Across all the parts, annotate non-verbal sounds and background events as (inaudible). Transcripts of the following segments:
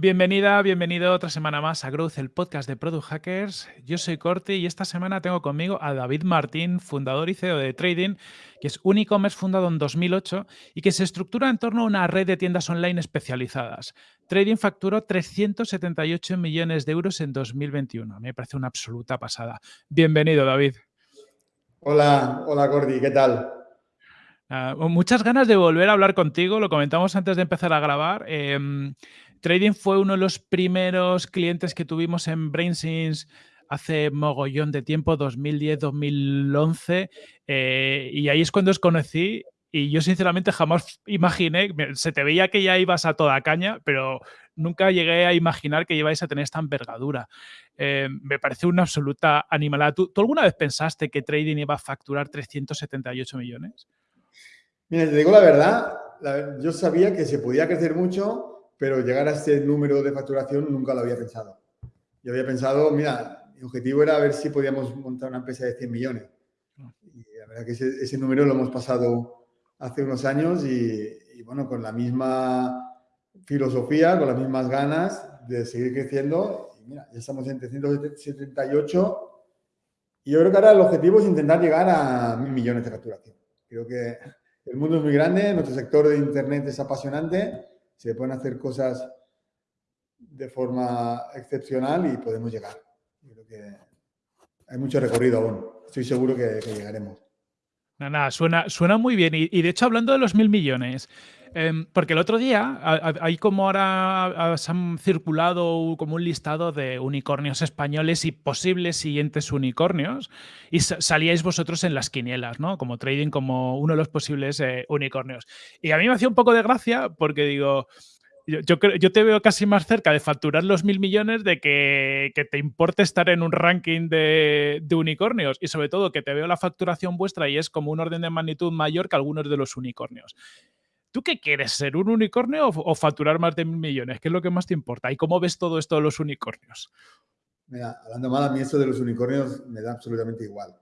Bienvenida, bienvenido otra semana más a Growth, el podcast de Product Hackers. Yo soy Corti y esta semana tengo conmigo a David Martín, fundador y CEO de Trading, que es un e-commerce fundado en 2008 y que se estructura en torno a una red de tiendas online especializadas. Trading facturó 378 millones de euros en 2021. Me parece una absoluta pasada. Bienvenido, David. Hola, hola Corti, ¿qué tal? Uh, muchas ganas de volver a hablar contigo, lo comentamos antes de empezar a grabar. Eh, Trading fue uno de los primeros clientes que tuvimos en BrainSense hace mogollón de tiempo, 2010-2011, eh, y ahí es cuando os conocí y yo sinceramente jamás imaginé, se te veía que ya ibas a toda caña, pero nunca llegué a imaginar que ibais a tener esta envergadura. Eh, me parece una absoluta animalada. ¿Tú, ¿Tú, alguna vez pensaste que Trading iba a facturar 378 millones? Mira, te digo la verdad, yo sabía que se podía crecer mucho, pero llegar a ese número de facturación nunca lo había pensado. Yo había pensado, mira, mi objetivo era ver si podíamos montar una empresa de 100 millones. Y la verdad que ese, ese número lo hemos pasado hace unos años y, y, bueno, con la misma filosofía, con las mismas ganas de seguir creciendo. Y mira, ya estamos en 378 y yo creo que ahora el objetivo es intentar llegar a mil millones de facturación. Creo que el mundo es muy grande, nuestro sector de Internet es apasionante se pueden hacer cosas de forma excepcional y podemos llegar. creo que hay mucho recorrido aún. Estoy seguro que, que llegaremos. Nada, suena, suena muy bien. Y, de hecho, hablando de los mil millones, eh, porque el otro día hay como ahora se han circulado como un listado de unicornios españoles y posibles siguientes unicornios, y salíais vosotros en las quinielas, ¿no? Como trading, como uno de los posibles eh, unicornios. Y a mí me hacía un poco de gracia porque digo, yo, yo, yo, te veo casi más cerca de facturar los mil millones de que, que te importe estar en un ranking de, de, unicornios y sobre todo que te veo la facturación vuestra y es como un orden de magnitud mayor que algunos de los unicornios. ¿Tú qué quieres? ¿Ser un unicornio o, facturar más de mil millones? ¿Qué es lo que más te importa? ¿Y cómo ves todo esto de los unicornios? Mira, hablando mal, a mí esto de los unicornios me da absolutamente igual.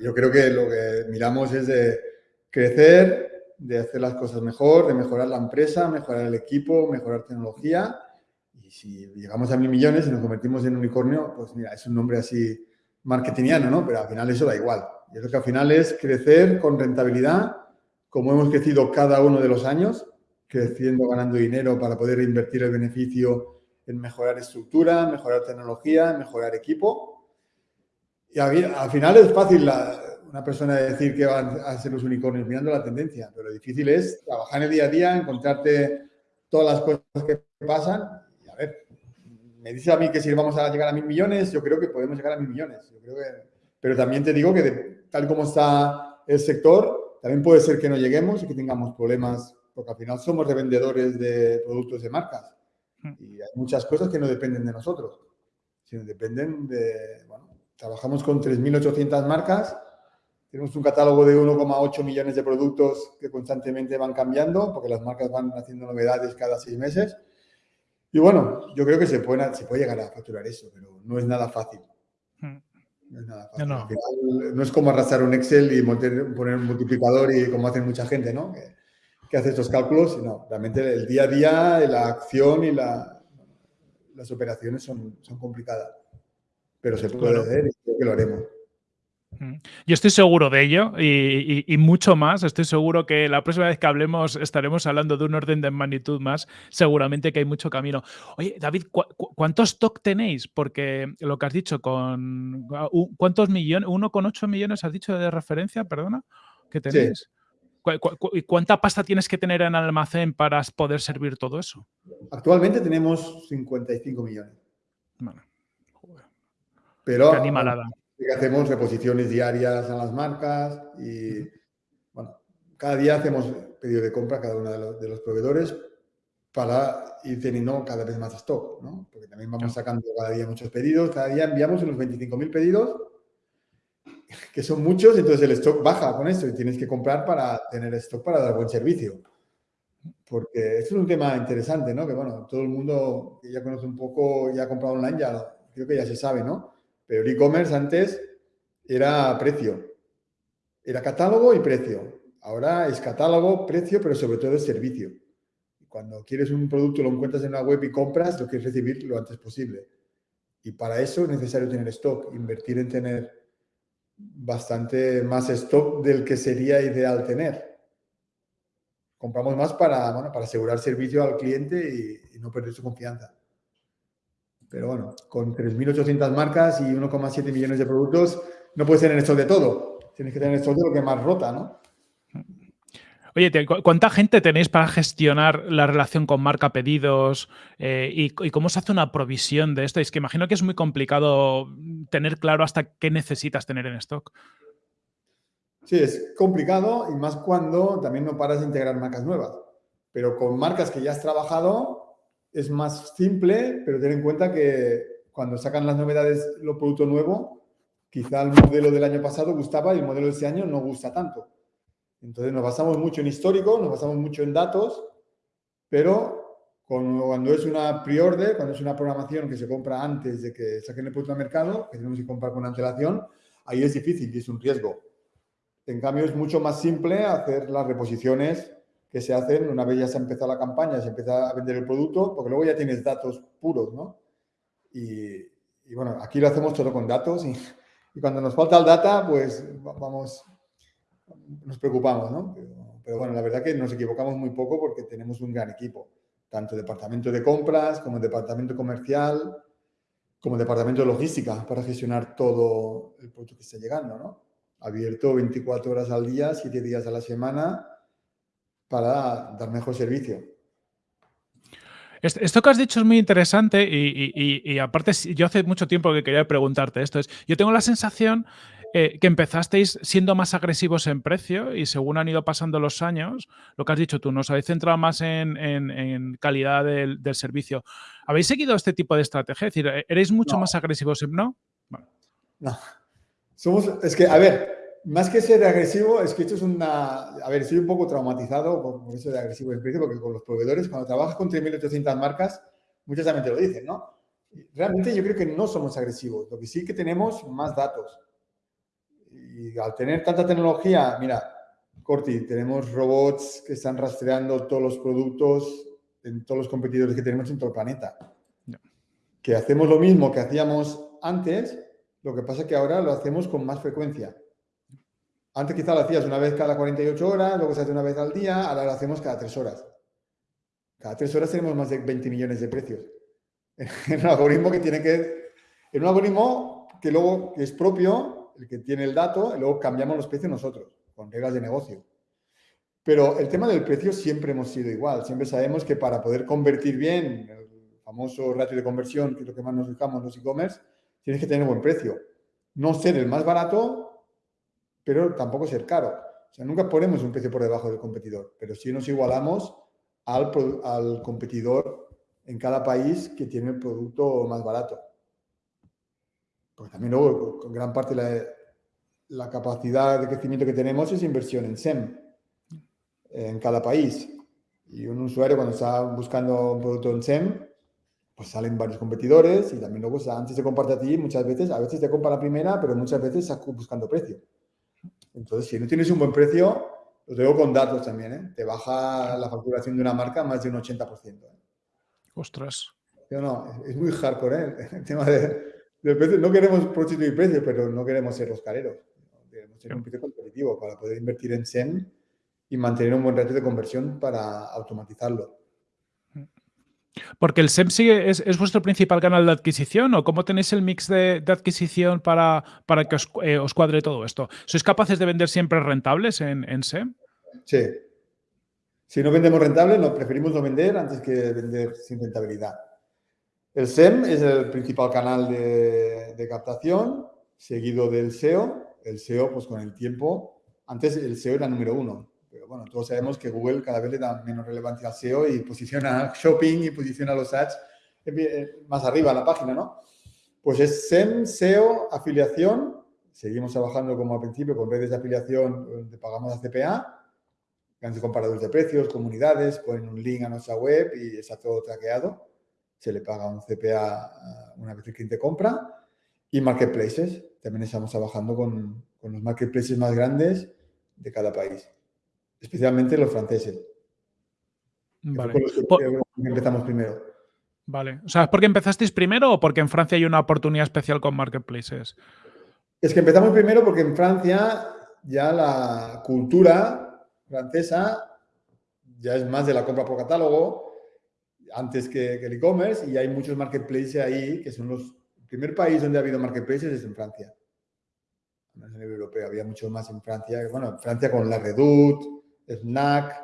Yo creo que lo que miramos es de crecer, de hacer las cosas mejor, de mejorar la empresa, mejorar el equipo, mejorar tecnología. Y si llegamos a mil millones y nos convertimos en unicornio, pues mira, es un nombre así marketingiano, ¿no? Pero al final eso da igual. Yo creo que al final es crecer con rentabilidad, como hemos crecido cada uno de los años, creciendo, ganando dinero para poder invertir el beneficio en mejorar estructura, mejorar tecnología, mejorar equipo. Y al final es fácil una persona decir que van a ser los unicornios mirando la tendencia, pero lo difícil es trabajar en el día a día, encontrarte todas las cosas que pasan. Y a ver, me dice a mí que si vamos a llegar a mil millones, yo creo que podemos llegar a mil millones. Pero también te digo que tal como está el sector, también puede ser que no lleguemos y que tengamos problemas, porque al final somos revendedores de productos de marcas. Y hay muchas cosas que no dependen de nosotros, sino dependen de, bueno, trabajamos con 3.800 marcas tenemos un catálogo de 1,8 millones de productos que constantemente van cambiando, porque las marcas van haciendo novedades cada seis meses. Y bueno, yo creo que se puede, se puede llegar a facturar eso, pero no es nada fácil. No es nada fácil. No, no. Es como arrastrar un Excel y poner un multiplicador y como hacen mucha gente, ¿no? Que, que hace estos cálculos. No, realmente el día a día, la acción y la, las operaciones son, son complicadas. Pero se puede claro. hacer y creo que lo haremos. Yo estoy seguro de ello y, y, y, mucho más. Estoy seguro que la próxima vez que hablemos estaremos hablando de un orden de magnitud más. Seguramente que hay mucho camino. Oye, David, ¿cu ¿cuántos stock tenéis? Porque lo que has dicho, con ¿cuántos millones? ¿1,8 millones has dicho de referencia? Perdona, que tenéis. Sí. ¿Cu cu ¿Cuánta pasta tienes que tener en almacén para poder servir todo eso? Actualmente tenemos 55 millones. Bueno, Pero, Qué animalada que hacemos reposiciones diarias a las marcas y, bueno, cada día hacemos pedido de compra a cada uno de los, de los proveedores para ir teniendo cada vez más stock, ¿no? Porque también vamos sacando cada día muchos pedidos, cada día enviamos unos 25.000 pedidos, que son muchos, entonces el stock baja con esto y tienes que comprar para tener stock para dar buen servicio. Porque esto es un tema interesante, ¿no? Que bueno, todo el mundo que ya conoce un poco, ya ha comprado online, ya creo que ya se sabe, ¿no? Pero el e-commerce antes era precio. Era catálogo y precio. Ahora es catálogo, precio, pero sobre todo es servicio. Cuando quieres un producto, lo encuentras en una web y compras, lo quieres recibir lo antes posible. Y para eso es necesario tener stock, invertir en tener bastante más stock del que sería ideal tener. Compramos más para, bueno, para asegurar servicio al cliente y, no perder su confianza. Pero bueno, con 3.800 marcas y 1,7 millones de productos, no puedes tener stock de todo. Tienes que tener stock de lo que más rota, ¿no? Oye, ¿cuánta gente tenéis para gestionar la relación con marca pedidos eh, y, cómo se hace una provisión de esto? Es que imagino que es muy complicado tener claro hasta qué necesitas tener en stock. Sí, es complicado y más cuando también no paras de integrar marcas nuevas. Pero con marcas que ya has trabajado es más simple, pero ten en cuenta que cuando sacan las novedades, los productos nuevos, quizá el modelo del año pasado gustaba y el modelo de este año no gusta tanto. Entonces nos basamos mucho en histórico, nos basamos mucho en datos, pero cuando es una pre-order, cuando es una programación que se compra antes de que saquen el producto al mercado, que tenemos que comprar con antelación, ahí es difícil y es un riesgo. En cambio, es mucho más simple hacer las reposiciones que se hacen una vez ya se ha empezado la campaña, se empieza a vender el producto, porque luego ya tienes datos puros, ¿no? Y, bueno, aquí lo hacemos todo con datos y, y, cuando nos falta el data, pues vamos, nos preocupamos, ¿no? Pero, bueno, la verdad que nos equivocamos muy poco porque tenemos un gran equipo, tanto departamento de compras como departamento comercial, como departamento de logística para gestionar todo el producto que está llegando, ¿no? Abierto 24 horas al día, 7 días a la semana para dar mejor servicio. Esto que has dicho es muy interesante y, y, aparte yo hace mucho tiempo que quería preguntarte esto. Es, yo tengo la sensación eh, que empezasteis siendo más agresivos en precio y según han ido pasando los años, lo que has dicho tú, nos habéis centrado más en, calidad del, servicio. ¿Habéis seguido este tipo de estrategia? Es decir, ¿eres mucho más agresivos en no? No. Somos, es que, a ver, más que ser agresivo, es que esto es una... A ver, estoy un poco traumatizado por, eso de agresivo en precio, porque con los proveedores, cuando trabajas con 3.800 marcas, muchas también te lo dicen, ¿no? Realmente yo creo que no somos agresivos, lo que sí que tenemos más datos y al tener tanta tecnología, mira, Corti, tenemos robots que están rastreando todos los productos en todos los competidores que tenemos en todo el planeta. Que hacemos lo mismo que hacíamos antes, lo que pasa es que ahora lo hacemos con más frecuencia. Antes quizá lo hacías una vez cada 48 horas, luego se hace una vez al día, ahora lo hacemos cada 3 horas. Cada 3 horas tenemos más de 20 millones de precios. (laughs) En un algoritmo que tiene que... En un algoritmo que luego es propio el que tiene el dato, y luego cambiamos los precios nosotros, con reglas de negocio. Pero el tema del precio siempre hemos sido igual. Siempre sabemos que para poder convertir bien, el famoso ratio de conversión, que es lo que más nos fijamos en los e-commerce, tienes que tener buen precio. No ser el más barato, pero tampoco ser caro. O sea, nunca ponemos un precio por debajo del competidor, pero sí nos igualamos al, al competidor en cada país que tiene el producto más barato. Porque también luego, con gran parte de la, capacidad de crecimiento que tenemos es inversión en SEM en cada país. Y un usuario cuando está buscando un producto en SEM, pues salen varios competidores y también luego antes se comparte a ti muchas veces, a veces te compra la primera, pero muchas veces estás buscando precio. Entonces, si no tienes un buen precio, lo tengo con datos también, ¿eh? te baja la facturación de una marca más de un 80%. ¿eh? Ostras. No, es muy hardcore ¿eh? (laughs) el tema de, no queremos prostituir precios, pero no queremos ser los careros. Queremos ser un precio competitivo para poder invertir en SEM y mantener un buen ratio de conversión para automatizarlo. Porque el SEM sigue, es, vuestro principal canal de adquisición o cómo tenéis el mix de, adquisición para, para que eh, os, cuadre todo esto. ¿Sois capaces de vender siempre rentables en, SEM? Sí. Si no vendemos rentables, nos preferimos no vender antes que vender sin rentabilidad. El SEM es el principal canal de, captación, seguido del SEO. El SEO, pues con el tiempo, antes el SEO era número uno, pero bueno, todos sabemos que Google cada vez le da menos relevancia al SEO y posiciona shopping y posiciona los ads más arriba en la página, ¿no? Pues es SEM, SEO, afiliación. Seguimos trabajando como al principio con redes de afiliación donde pagamos a CPA, grandes comparadores de precios, comunidades, ponen un link a nuestra web y está todo traqueado se le paga un CPA una vez el cliente compra. Y marketplaces, también estamos trabajando con, los marketplaces más grandes de cada país, especialmente los franceses. Vale. empezamos primero. Vale. O sea, ¿es porque empezasteis primero o porque en Francia hay una oportunidad especial con marketplaces? Es que empezamos primero porque en Francia ya la cultura francesa ya es más de la compra por catálogo antes que, el e-commerce y hay muchos marketplaces ahí que son los... El primer país donde ha habido marketplaces es en Francia. En el europeo había mucho más en Francia. Bueno, en Francia con la Redoute, Snack,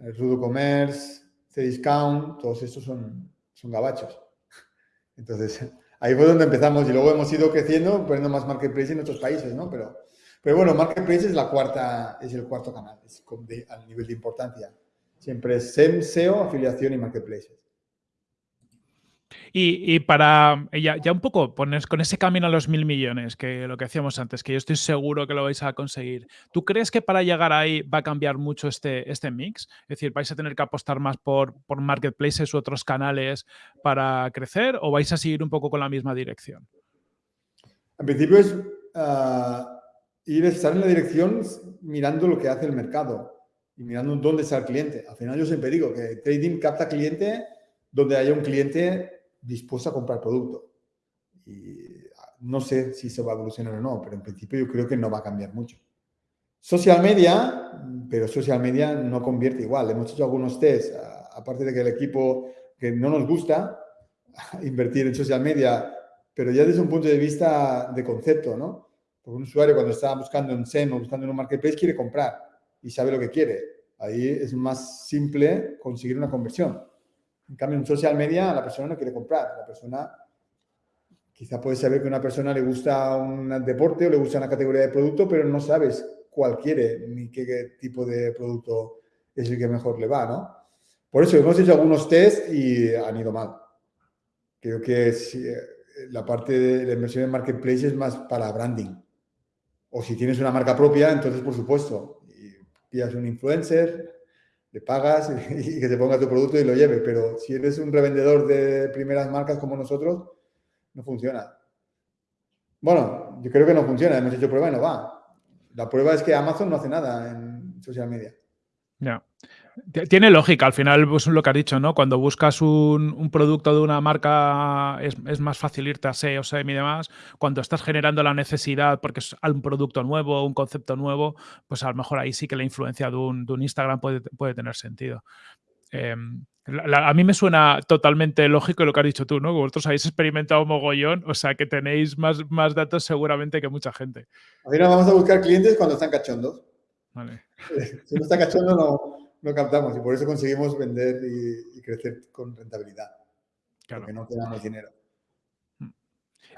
el Rudo Commerce, Cdiscount, todos estos son, son gabachos. (laughs) Entonces, ahí fue donde empezamos y luego hemos ido creciendo, poniendo más marketplaces en otros países, ¿no? Pero, pero bueno, marketplaces es la cuarta, es el cuarto canal, es al nivel de importancia. Siempre es SEM, SEO, afiliación y marketplaces. Y, para ya, ya, un poco poner con ese camino a los mil millones, que lo que hacíamos antes, que yo estoy seguro que lo vais a conseguir. ¿Tú crees que para llegar ahí va a cambiar mucho este, este mix? Es decir, ¿vais a tener que apostar más por, por marketplaces u otros canales para crecer o vais a seguir un poco con la misma dirección? En principio es uh, ir a estar en la dirección mirando lo que hace el mercado y mirando dónde está el cliente. Al final yo siempre digo que trading capta cliente donde haya un cliente dispuesto a comprar producto. Y no sé si se va a evolucionar o no, pero en principio yo creo que no va a cambiar mucho. Social media, pero social media no convierte igual. Hemos hecho algunos tests, aparte de que el equipo que no nos gusta (laughs) invertir en social media, pero ya desde un punto de vista de concepto, ¿no? Porque un usuario cuando está buscando en SEM o buscando en un marketplace quiere comprar y sabe lo que quiere. Ahí es más simple conseguir una conversión. En cambio, en social media la persona no quiere comprar. La persona quizá puede saber que a una persona le gusta un deporte o le gusta una categoría de producto, pero no sabes cuál quiere ni qué, tipo de producto es el que mejor le va, ¿no? Por eso hemos hecho algunos test y han ido mal. Creo que eh, la parte de la inversión en marketplace es más para branding. O si tienes una marca propia, entonces por supuesto, y pillas un influencer, le pagas y, (laughs) que te ponga tu producto y lo lleve. Pero si eres un revendedor de primeras marcas como nosotros, no funciona. Bueno, yo creo que no funciona. Hemos hecho prueba y no va. La prueba es que Amazon no hace nada en social media. Ya. Tiene lógica, al final, pues lo que has dicho, ¿no? Cuando buscas un, producto de una marca es, más fácil irte a SEO, SEM y demás. Cuando estás generando la necesidad porque es un producto nuevo, un concepto nuevo, pues a lo mejor ahí sí que la influencia de un, Instagram puede, puede, tener sentido. Em, a mí me suena totalmente lógico lo que has dicho tú, ¿no? Vosotros habéis experimentado mogollón, o sea que tenéis más, más datos seguramente que mucha gente. Ahora vamos a buscar clientes cuando están cachondos. Vale. (laughs) Si no está cachondo, no, no captamos y por eso conseguimos vender y, crecer con rentabilidad. Claro. Porque no quedamos dinero. Mm.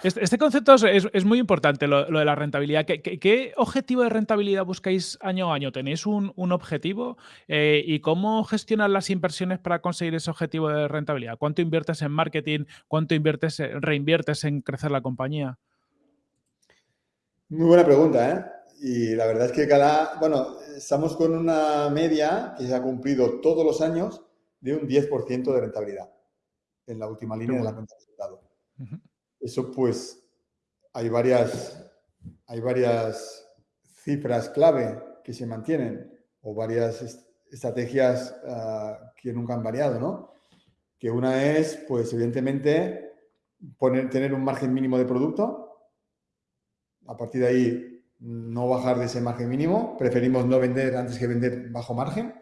Este, este, concepto es, muy importante, lo, de la rentabilidad. ¿Qué, objetivo de rentabilidad buscáis año a año? ¿Tenéis un, objetivo? Eh, ¿Y cómo gestionar las inversiones para conseguir ese objetivo de rentabilidad? ¿Cuánto inviertes en marketing? ¿Cuánto inviertes, reinviertes en crecer la compañía? Muy buena pregunta, ¿eh? Y la verdad es que cada, bueno, estamos con una media que se ha cumplido todos los años de un 10% de rentabilidad en la última línea de la cuenta de resultado. Eso pues hay varias, hay varias cifras clave que se mantienen o varias estrategias ah, que nunca han variado, ¿no? Que una es, pues evidentemente, poner, tener un margen mínimo de producto. A partir de ahí, no bajar de ese margen mínimo. Preferimos no vender antes que vender bajo margen.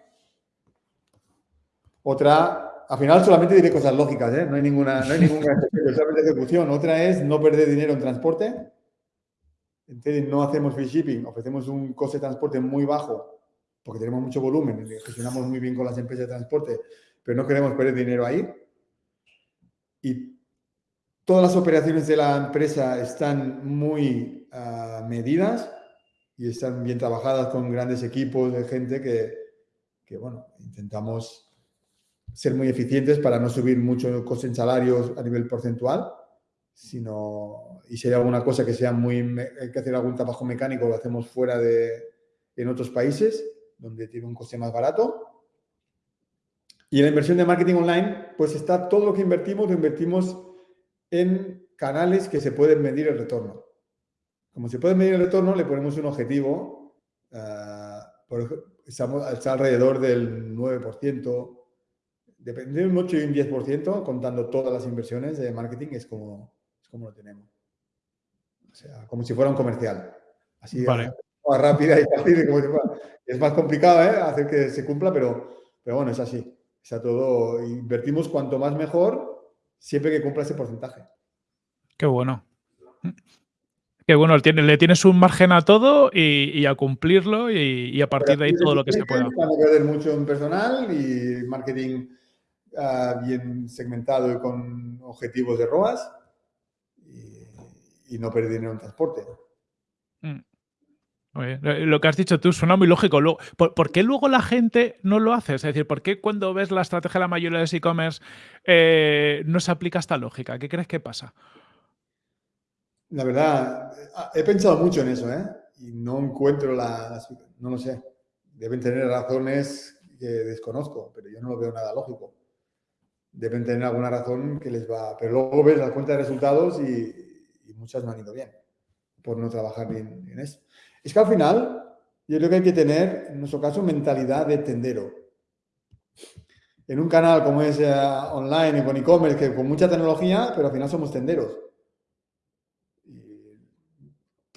Otra, al final solamente diré cosas lógicas, ¿eh? no hay ninguna, no hay ninguna (laughs) ejecución. Otra es no perder dinero en transporte. Entonces no hacemos free shipping, ofrecemos un coste de transporte muy bajo porque tenemos mucho volumen, gestionamos muy bien con las empresas de transporte, pero no queremos perder dinero ahí. Y todas las operaciones de la empresa están muy medidas y están bien trabajadas con grandes equipos de gente que, bueno, intentamos ser muy eficientes para no subir mucho coste en salarios a nivel porcentual, sino, y si hay alguna cosa que sea muy, hay que hacer algún trabajo mecánico, lo hacemos fuera de, en otros países, donde tiene un coste más barato. Y en la inversión de marketing online, pues está todo lo que invertimos, lo invertimos en canales que se pueden medir el retorno. Como se puede medir el retorno, le ponemos un objetivo. Uh, por, estamos, está alrededor del 9%, depende de un 8 y un 10%, contando todas las inversiones de marketing, es como, es como lo tenemos. O sea, como si fuera un comercial. Así, Vale. más rápida y fácil. como si fuera- Es más complicado ¿eh? hacer que se cumpla, pero, pero bueno, es así. Está todo, invertimos cuanto más mejor, siempre que cumpla ese porcentaje. Qué bueno. Qué bueno, le tienes un margen a todo y, y a cumplirlo y, y a partir de ahí todo lo que se pueda. Perder mucho en personal y marketing ah, bien segmentado y con objetivos de ROAS y, y no perder dinero en transporte. Mm. Eh, Lo que has dicho tú suena muy lógico. ¿por, qué luego la gente no lo hace? Es decir, ¿por qué cuando ves la estrategia de la mayoría de los e-commerce eh, no se aplica esta lógica? ¿Qué crees que pasa? La verdad, ah, he pensado mucho en eso, ¿eh? Y no encuentro la, no lo sé. Deben tener razones que desconozco, pero yo no lo veo nada lógico. Deben tener alguna razón que les va, pero luego ves la cuenta de resultados y, y muchas no han ido bien por no trabajar bien en eso. Es que al final, yo creo que hay que tener, en nuestro caso, mentalidad de tendero. En un canal como es eh, online y con e-commerce, que con mucha tecnología, pero al final somos tenderos.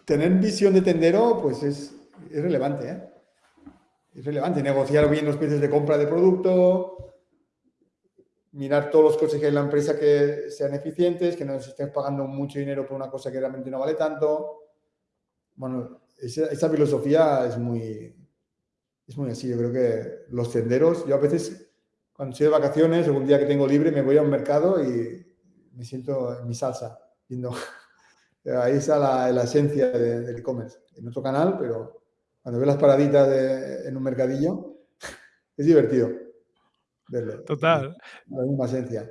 Tener visión de tendero, pues es, es relevante, ¿eh? Es relevante. Negociar bien los precios de compra de producto, mirar todos los costes que hay en la empresa que sean eficientes, que no estén pagando mucho dinero por una cosa que realmente no vale tanto. Bueno, esa, esa filosofía es muy, es muy así. Yo creo que los tenderos, yo a veces, cuando estoy de vacaciones, algún día que tengo libre, me voy a un mercado y me siento en mi salsa, viendo. (laughs) Ahí está la, la esencia de- del e-commerce. En otro canal, pero cuando ves las paraditas de- en un mercadillo, (laughs) es divertido verlo. Total. La misma esencia.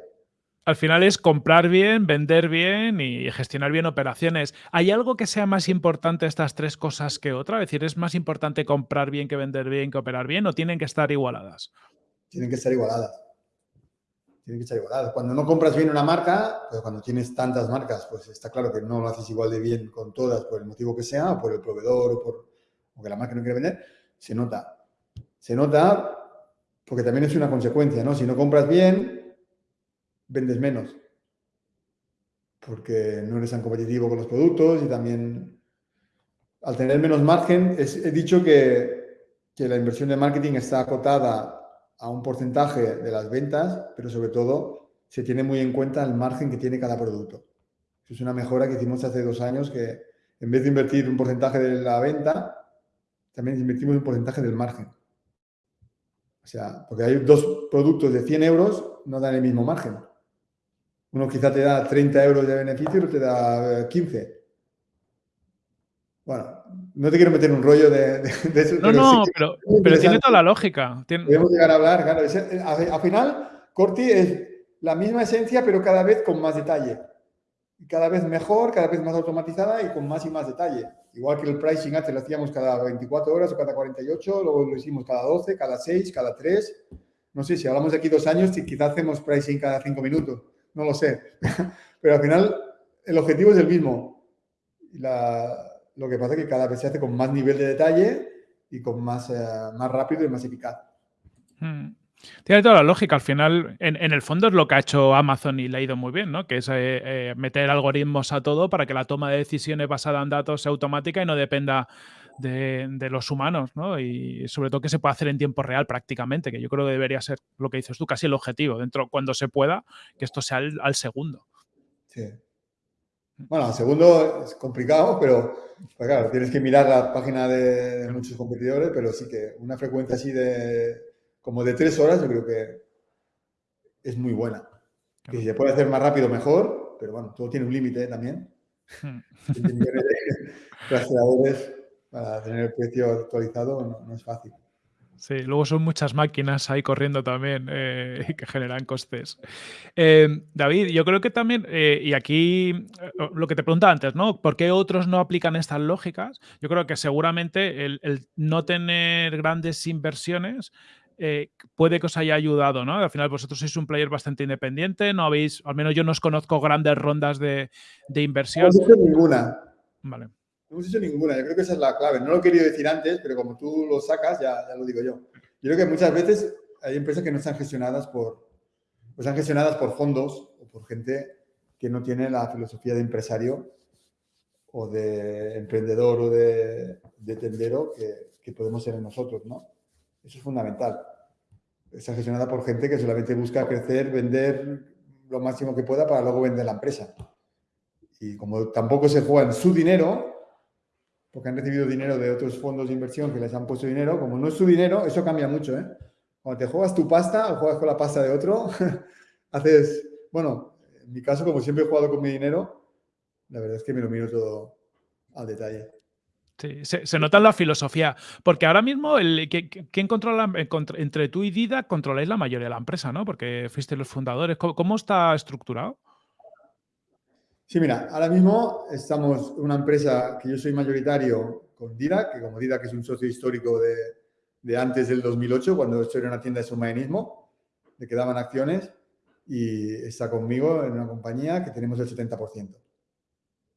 Al final es comprar bien, vender bien y gestionar bien operaciones. ¿Hay algo que sea más importante estas tres cosas que otra? Es decir, ¿es más importante comprar bien que vender bien que operar bien o tienen que estar igualadas? Tienen que estar igualadas. Tienen que estar igualadas. Cuando no compras bien una marca, pues cuando tienes tantas marcas, pues está claro que no lo haces igual de bien con todas por el motivo que sea, por el proveedor, o por la marca no quiere vender, se nota. Se nota porque también es una consecuencia, ¿no? Si no compras bien, vendes menos. Porque no eres tan competitivo con los productos y también al tener menos margen, he dicho que, que la inversión de marketing está acotada a un porcentaje de las ventas, pero sobre todo se tiene muy en cuenta el margen que tiene cada producto. Es una mejora que hicimos hace dos años que en vez de invertir un porcentaje de la venta, también invertimos un porcentaje del margen. O sea, porque hay dos productos de 100 euros, no dan el mismo margen. Uno quizá te da 30 euros de beneficio y otro te da eh, 15. Bueno, no te quiero meter un rollo de, de, de eso. No, pero no, sí pero, tiene toda la lógica. Tiene- Podemos llegar a hablar, claro. es- eh, al al final, Corti es la misma esencia, pero cada vez con más detalle. Y Cada vez mejor, cada vez más automatizada y con más y más detalle. Igual que el pricing antes lo hacíamos cada 24 horas o cada 48, luego lo hicimos cada 12, cada 6, cada 3. No sé, si hablamos de aquí dos años, quizás hacemos pricing cada 5 minutos. No lo sé. (laughs) Pero al final, el objetivo es el mismo. Lo que pasa es que cada vez se hace con más nivel de detalle y con más, eh, más rápido y más eficaz. Mm. Tiene toda la lógica. Al final, en, en el fondo es lo que ha hecho Amazon y le ha ido muy bien, ¿no? Que es eh, eh, meter algoritmos a todo para que la toma de decisiones basada en datos sea automática y no dependa de, de los humanos, ¿no? Y sobre todo que se pueda hacer en tiempo real prácticamente, que yo creo que debería ser lo que dices tú, casi el objetivo, dentro cuando se pueda, que esto sea al, al segundo. Sí. Bueno, el segundo es complicado, pero pues claro, tienes que mirar la página de, de muchos competidores, pero sí que una frecuencia así de como de tres horas yo creo que es muy buena. Que si se puede hacer más rápido, mejor, pero bueno, todo tiene un límite ¿eh? también. Mm. 20 millones de rastreadores para tener el precio actualizado no, no es fácil. Sí, luego son muchas máquinas ahí corriendo también eh, que generan costes. Eh, David, yo creo que también, eh, y aquí eh, lo que te preguntaba antes, ¿no? ¿Por qué otros no aplican estas lógicas? Yo creo que seguramente el, el no tener grandes inversiones eh, puede que os haya ayudado, ¿no? Al final vosotros sois un player bastante independiente, no habéis, al menos yo no os conozco grandes rondas de, de No inversión. hecho ninguna. Vale. No hemos hecho ninguna. Yo creo que esa es la clave. No lo he querido decir antes, pero como tú lo sacas, ya, ya lo digo yo. Yo creo que muchas veces hay empresas que no están gestionadas por, están gestionadas por fondos o por gente que no tiene la filosofía de empresario o de emprendedor o de, tendero que, que, podemos ser nosotros, ¿no? Eso es fundamental. Está gestionada por gente que solamente busca crecer, vender lo máximo que pueda para luego vender la empresa. Y como tampoco se juegan su dinero, porque han recibido dinero de otros fondos de inversión que les han puesto dinero, como no es su dinero, eso cambia mucho, ¿eh? Cuando te juegas tu pasta o juegas con la pasta de otro, (laughs) haces, bueno, en mi caso, como siempre he jugado con mi dinero, la verdad es que me lo miro todo al detalle. Sí, se, nota en la filosofía, porque ahora mismo, el, ¿quién controla, entre tú y Dida, controláis la mayoría de la empresa, ¿no? Porque fuiste los fundadores. ¿Cómo, está estructurado? Sí, mira, ahora mismo estamos una empresa que yo soy mayoritario con Dida, que como Dida que es un socio histórico de, de antes del 2008, cuando esto era una tienda de submarinismo, le quedaban acciones y está conmigo en una compañía que tenemos el 70%.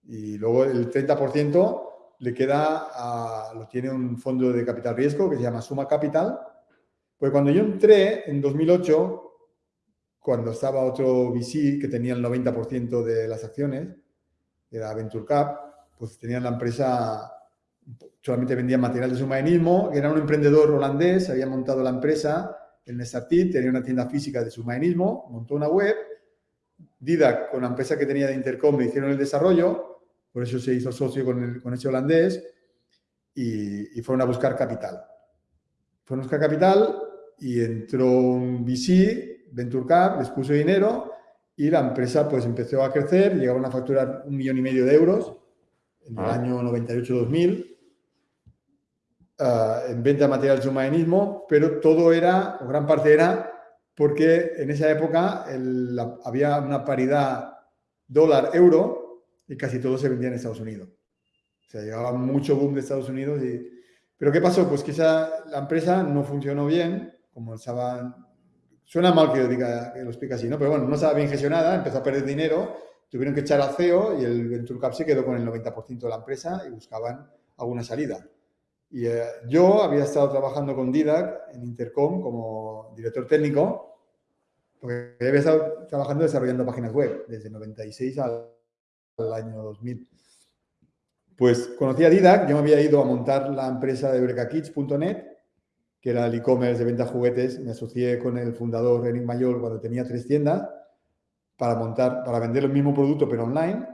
Y luego el 30% le queda a, lo tiene un fondo de capital riesgo que se llama Suma Capital. Pues cuando yo entré en 2008, cuando estaba otro VC que tenía el 90% de las acciones, era Venture Cap, pues tenían la empresa, solamente vendían material de submarinismo, era un emprendedor holandés, había montado la empresa el Nesartit tenía una tienda física de submarinismo, montó una web, Didac, con la empresa que tenía de Intercom, le hicieron el desarrollo, por eso se hizo socio con, con ese holandés, y, fueron a buscar capital. Fueron a buscar capital y entró un VC, Venture Cap, les puso dinero y la empresa pues empezó a crecer, llegaron a facturar un millón y medio de euros en el ah. año 98-2000 Ah, en venta de material de submarinismo, pero todo era, o gran parte era, porque en esa época había una paridad dólar-euro y casi todo se vendía en Estados Unidos. O sea, llegaba mucho boom de Estados Unidos. Y... Pero ¿qué pasó? Pues que esa, la empresa no funcionó bien, como estaban... Suena mal que, diga, que lo explique así, ¿no? Pero bueno, no estaba bien gestionada, empezó a perder dinero, tuvieron que echar al CEO y el Venture Cap se quedó con el 90% de la empresa y buscaban alguna salida. Y eh, yo había estado trabajando con Didac en Intercom como director técnico, porque había estado trabajando desarrollando páginas web desde 96 al, año 2000. Pues conocí a Didac, yo me había ido a montar la empresa de brecakids.net, que era el e-commerce de venta de juguetes. Me asocié con el fundador Eric Mayor cuando tenía tres tiendas para montar, para vender el mismo producto pero online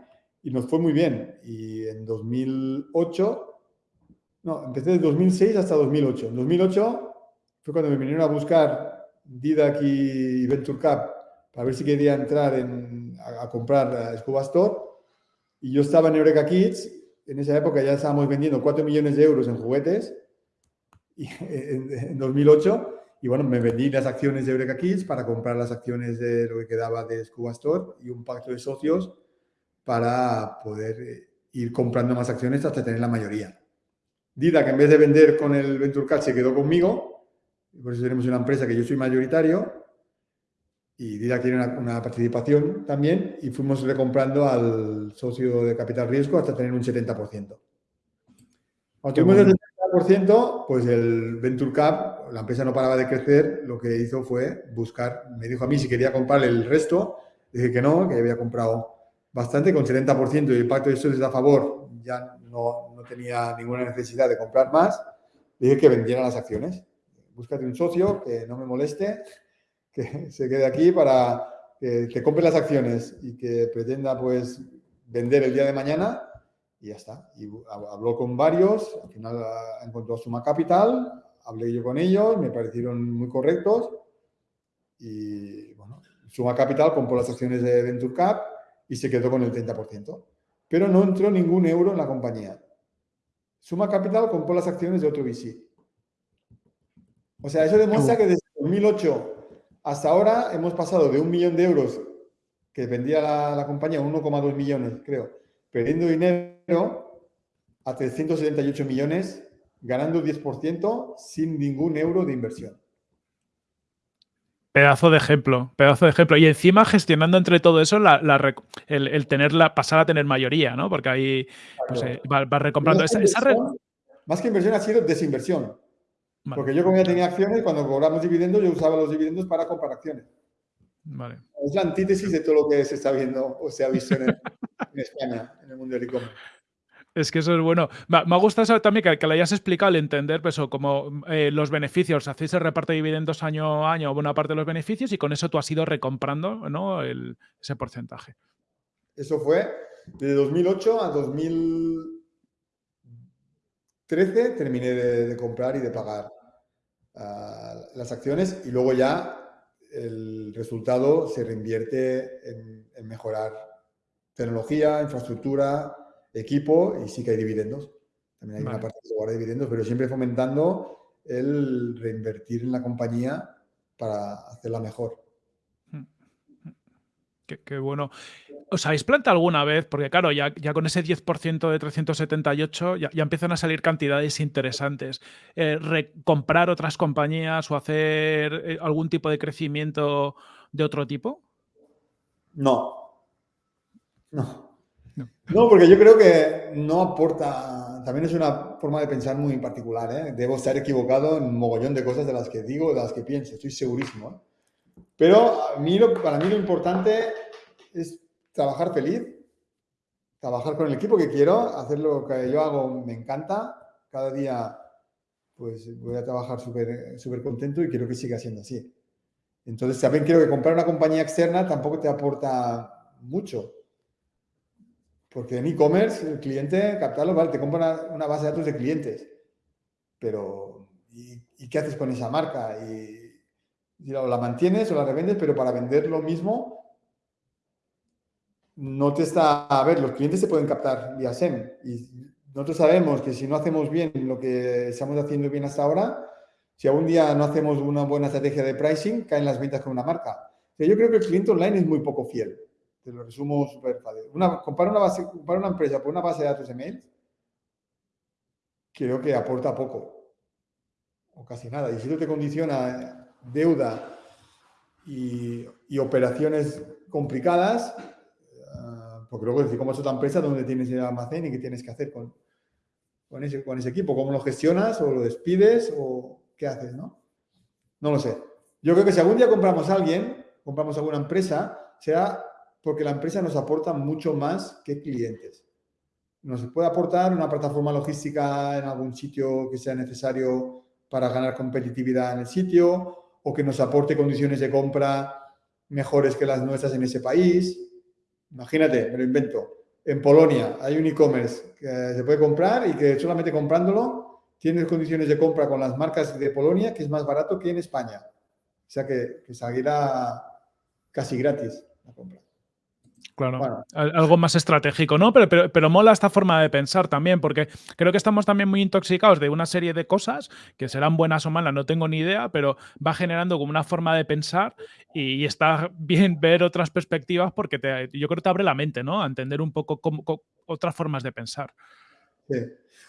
y nos fue muy bien. Y en 2008 no, empecé de 2006 hasta 2008. En 2008 fue cuando me vinieron a buscar Didac y Venture Cap para ver si quería entrar a, comprar Scuba Store. Y yo estaba en Eureka Kids. En esa época ya estábamos vendiendo 4 millones de euros en juguetes en, 2008. Y bueno, me vendí las acciones de Eureka Kids para comprar las acciones de lo que quedaba de Scuba Store y un pacto de socios para poder eh, ir comprando más acciones hasta tener la mayoría. Dida, que en vez de vender con el Venture se quedó conmigo, por eso tenemos una empresa que yo soy mayoritario, y Dida tiene una, participación también, y fuimos recomprando al socio de capital riesgo hasta tener un 70%. Cuando tuvimos el 70%, pues el Venture Cap, la empresa no paraba de crecer, lo que hizo fue buscar, me dijo a mí si quería comprar el resto, dije que no, que había comprado bastante, con 70% y el pacto de socios a favor, ya no, tenía ninguna necesidad de comprar más, dije que vendiera las acciones. Búscate un socio que no me moleste, que se quede aquí para que te compre las acciones y que pretenda pues vender el día de mañana y ya está. Y habló con varios, al final ah, encontró Suma Capital, hablé yo con ellos, me parecieron muy correctos y bueno, Suma Capital compró las acciones de Venture Cap y se quedó con el 30%. Pero no entró ningún euro en la compañía. Suma Capital compró las acciones de otro VC. O sea, eso demuestra que desde 2008 hasta ahora hemos pasado de un millón de euros que vendía la, compañía, 1,2 millones, creo, perdiendo dinero a 378 millones, ganando 10% sin ningún euro de inversión. Pedazo de ejemplo, pedazo de ejemplo. Y encima gestionando entre todo eso el, tenerla, pasar a tener mayoría, ¿no? Porque ahí pues, eh, va, recomprando. Esa, más que inversión ha sido desinversión. Porque yo como ya tenía acciones, cuando cobramos dividendos, yo usaba los dividendos para comprar acciones. Vale. Es la antítesis de todo lo que se está viendo o se ha visto en, España, en el mundo del e-commerce. Es que eso es bueno. Me, ha gustado también que, que, le hayas explicado el entender, pues, como eh, los beneficios, hacéis el reparto de dividendos año a año, buena parte de los beneficios, y con eso tú has ido recomprando ¿no? ese porcentaje. Eso fue de 2008 a 2013, terminé de, comprar y de pagar ah, las acciones, y luego ya el resultado se reinvierte en mejorar tecnología, infraestructura, equipo y sí que hay dividendos. También hay una parte que se guarda dividendos, pero siempre fomentando el reinvertir en la compañía para hacerla mejor. Hmm. Qué, bueno. ¿Os habéis planteado alguna vez? Porque claro, ya, ya con ese 10% de 378 ya, ya, empiezan a salir cantidades interesantes. Eh, ¿Comprar otras compañías o hacer eh, algún tipo de crecimiento de otro tipo? No. No. No. porque yo creo que no aporta, también es una forma de pensar muy particular, ¿eh? Debo estar equivocado en un mogollón de cosas de las que digo, de las que pienso, estoy segurísimo. ¿eh? Pero mí para mí lo importante es trabajar feliz, trabajar con el equipo que quiero, hacer lo que yo hago me encanta, cada día pues voy a trabajar súper contento y quiero que siga siendo así. Entonces también creo que comprar una compañía externa tampoco te aporta mucho porque en e-commerce, el cliente, captarlo, vale, te compra una, base de datos de clientes. Pero, ¿y, qué haces con esa marca? Y, la mantienes o la revendes, pero para vender lo mismo, no te está... A ver, los clientes se pueden captar vía SEM. Y nosotros sabemos que si no hacemos bien lo que estamos haciendo bien hasta ahora, si algún día no hacemos una buena estrategia de pricing, caen las ventas con una marca. yo creo que el cliente online es muy poco fiel. Te lo resumo súper fácil. Una, una base, una empresa por una base de datos de mails, creo que aporta poco o casi nada. Y si eso te condiciona deuda y, operaciones complicadas, uh, porque luego decir, ¿cómo es otra empresa donde tienes el almacén y qué tienes que hacer con, con, ese, con ese equipo? ¿Cómo lo gestionas o lo despides o qué haces? No, no lo sé. Yo creo que si algún día compramos a alguien, compramos alguna empresa, será porque la empresa nos aporta mucho más que clientes. Nos puede aportar una plataforma logística en algún sitio que sea necesario para ganar competitividad en el sitio o que nos aporte condiciones de compra mejores que las nuestras en ese país. Imagínate, me lo invento. En Polonia hay un e-commerce que se puede comprar y que solamente comprándolo tienes condiciones de compra con las marcas de Polonia que es más barato que en España. O sea que, que saldrá casi gratis la compra. Claro, algo más estratégico, ¿no? Pero, pero, mola esta forma de pensar también, porque creo que estamos también muy intoxicados de una serie de cosas que serán buenas o malas, no tengo ni idea, pero va generando como una forma de pensar y, está bien ver otras perspectivas porque te, yo creo que te abre la mente, ¿no? A entender un poco cómo, otras formas de pensar. Sí.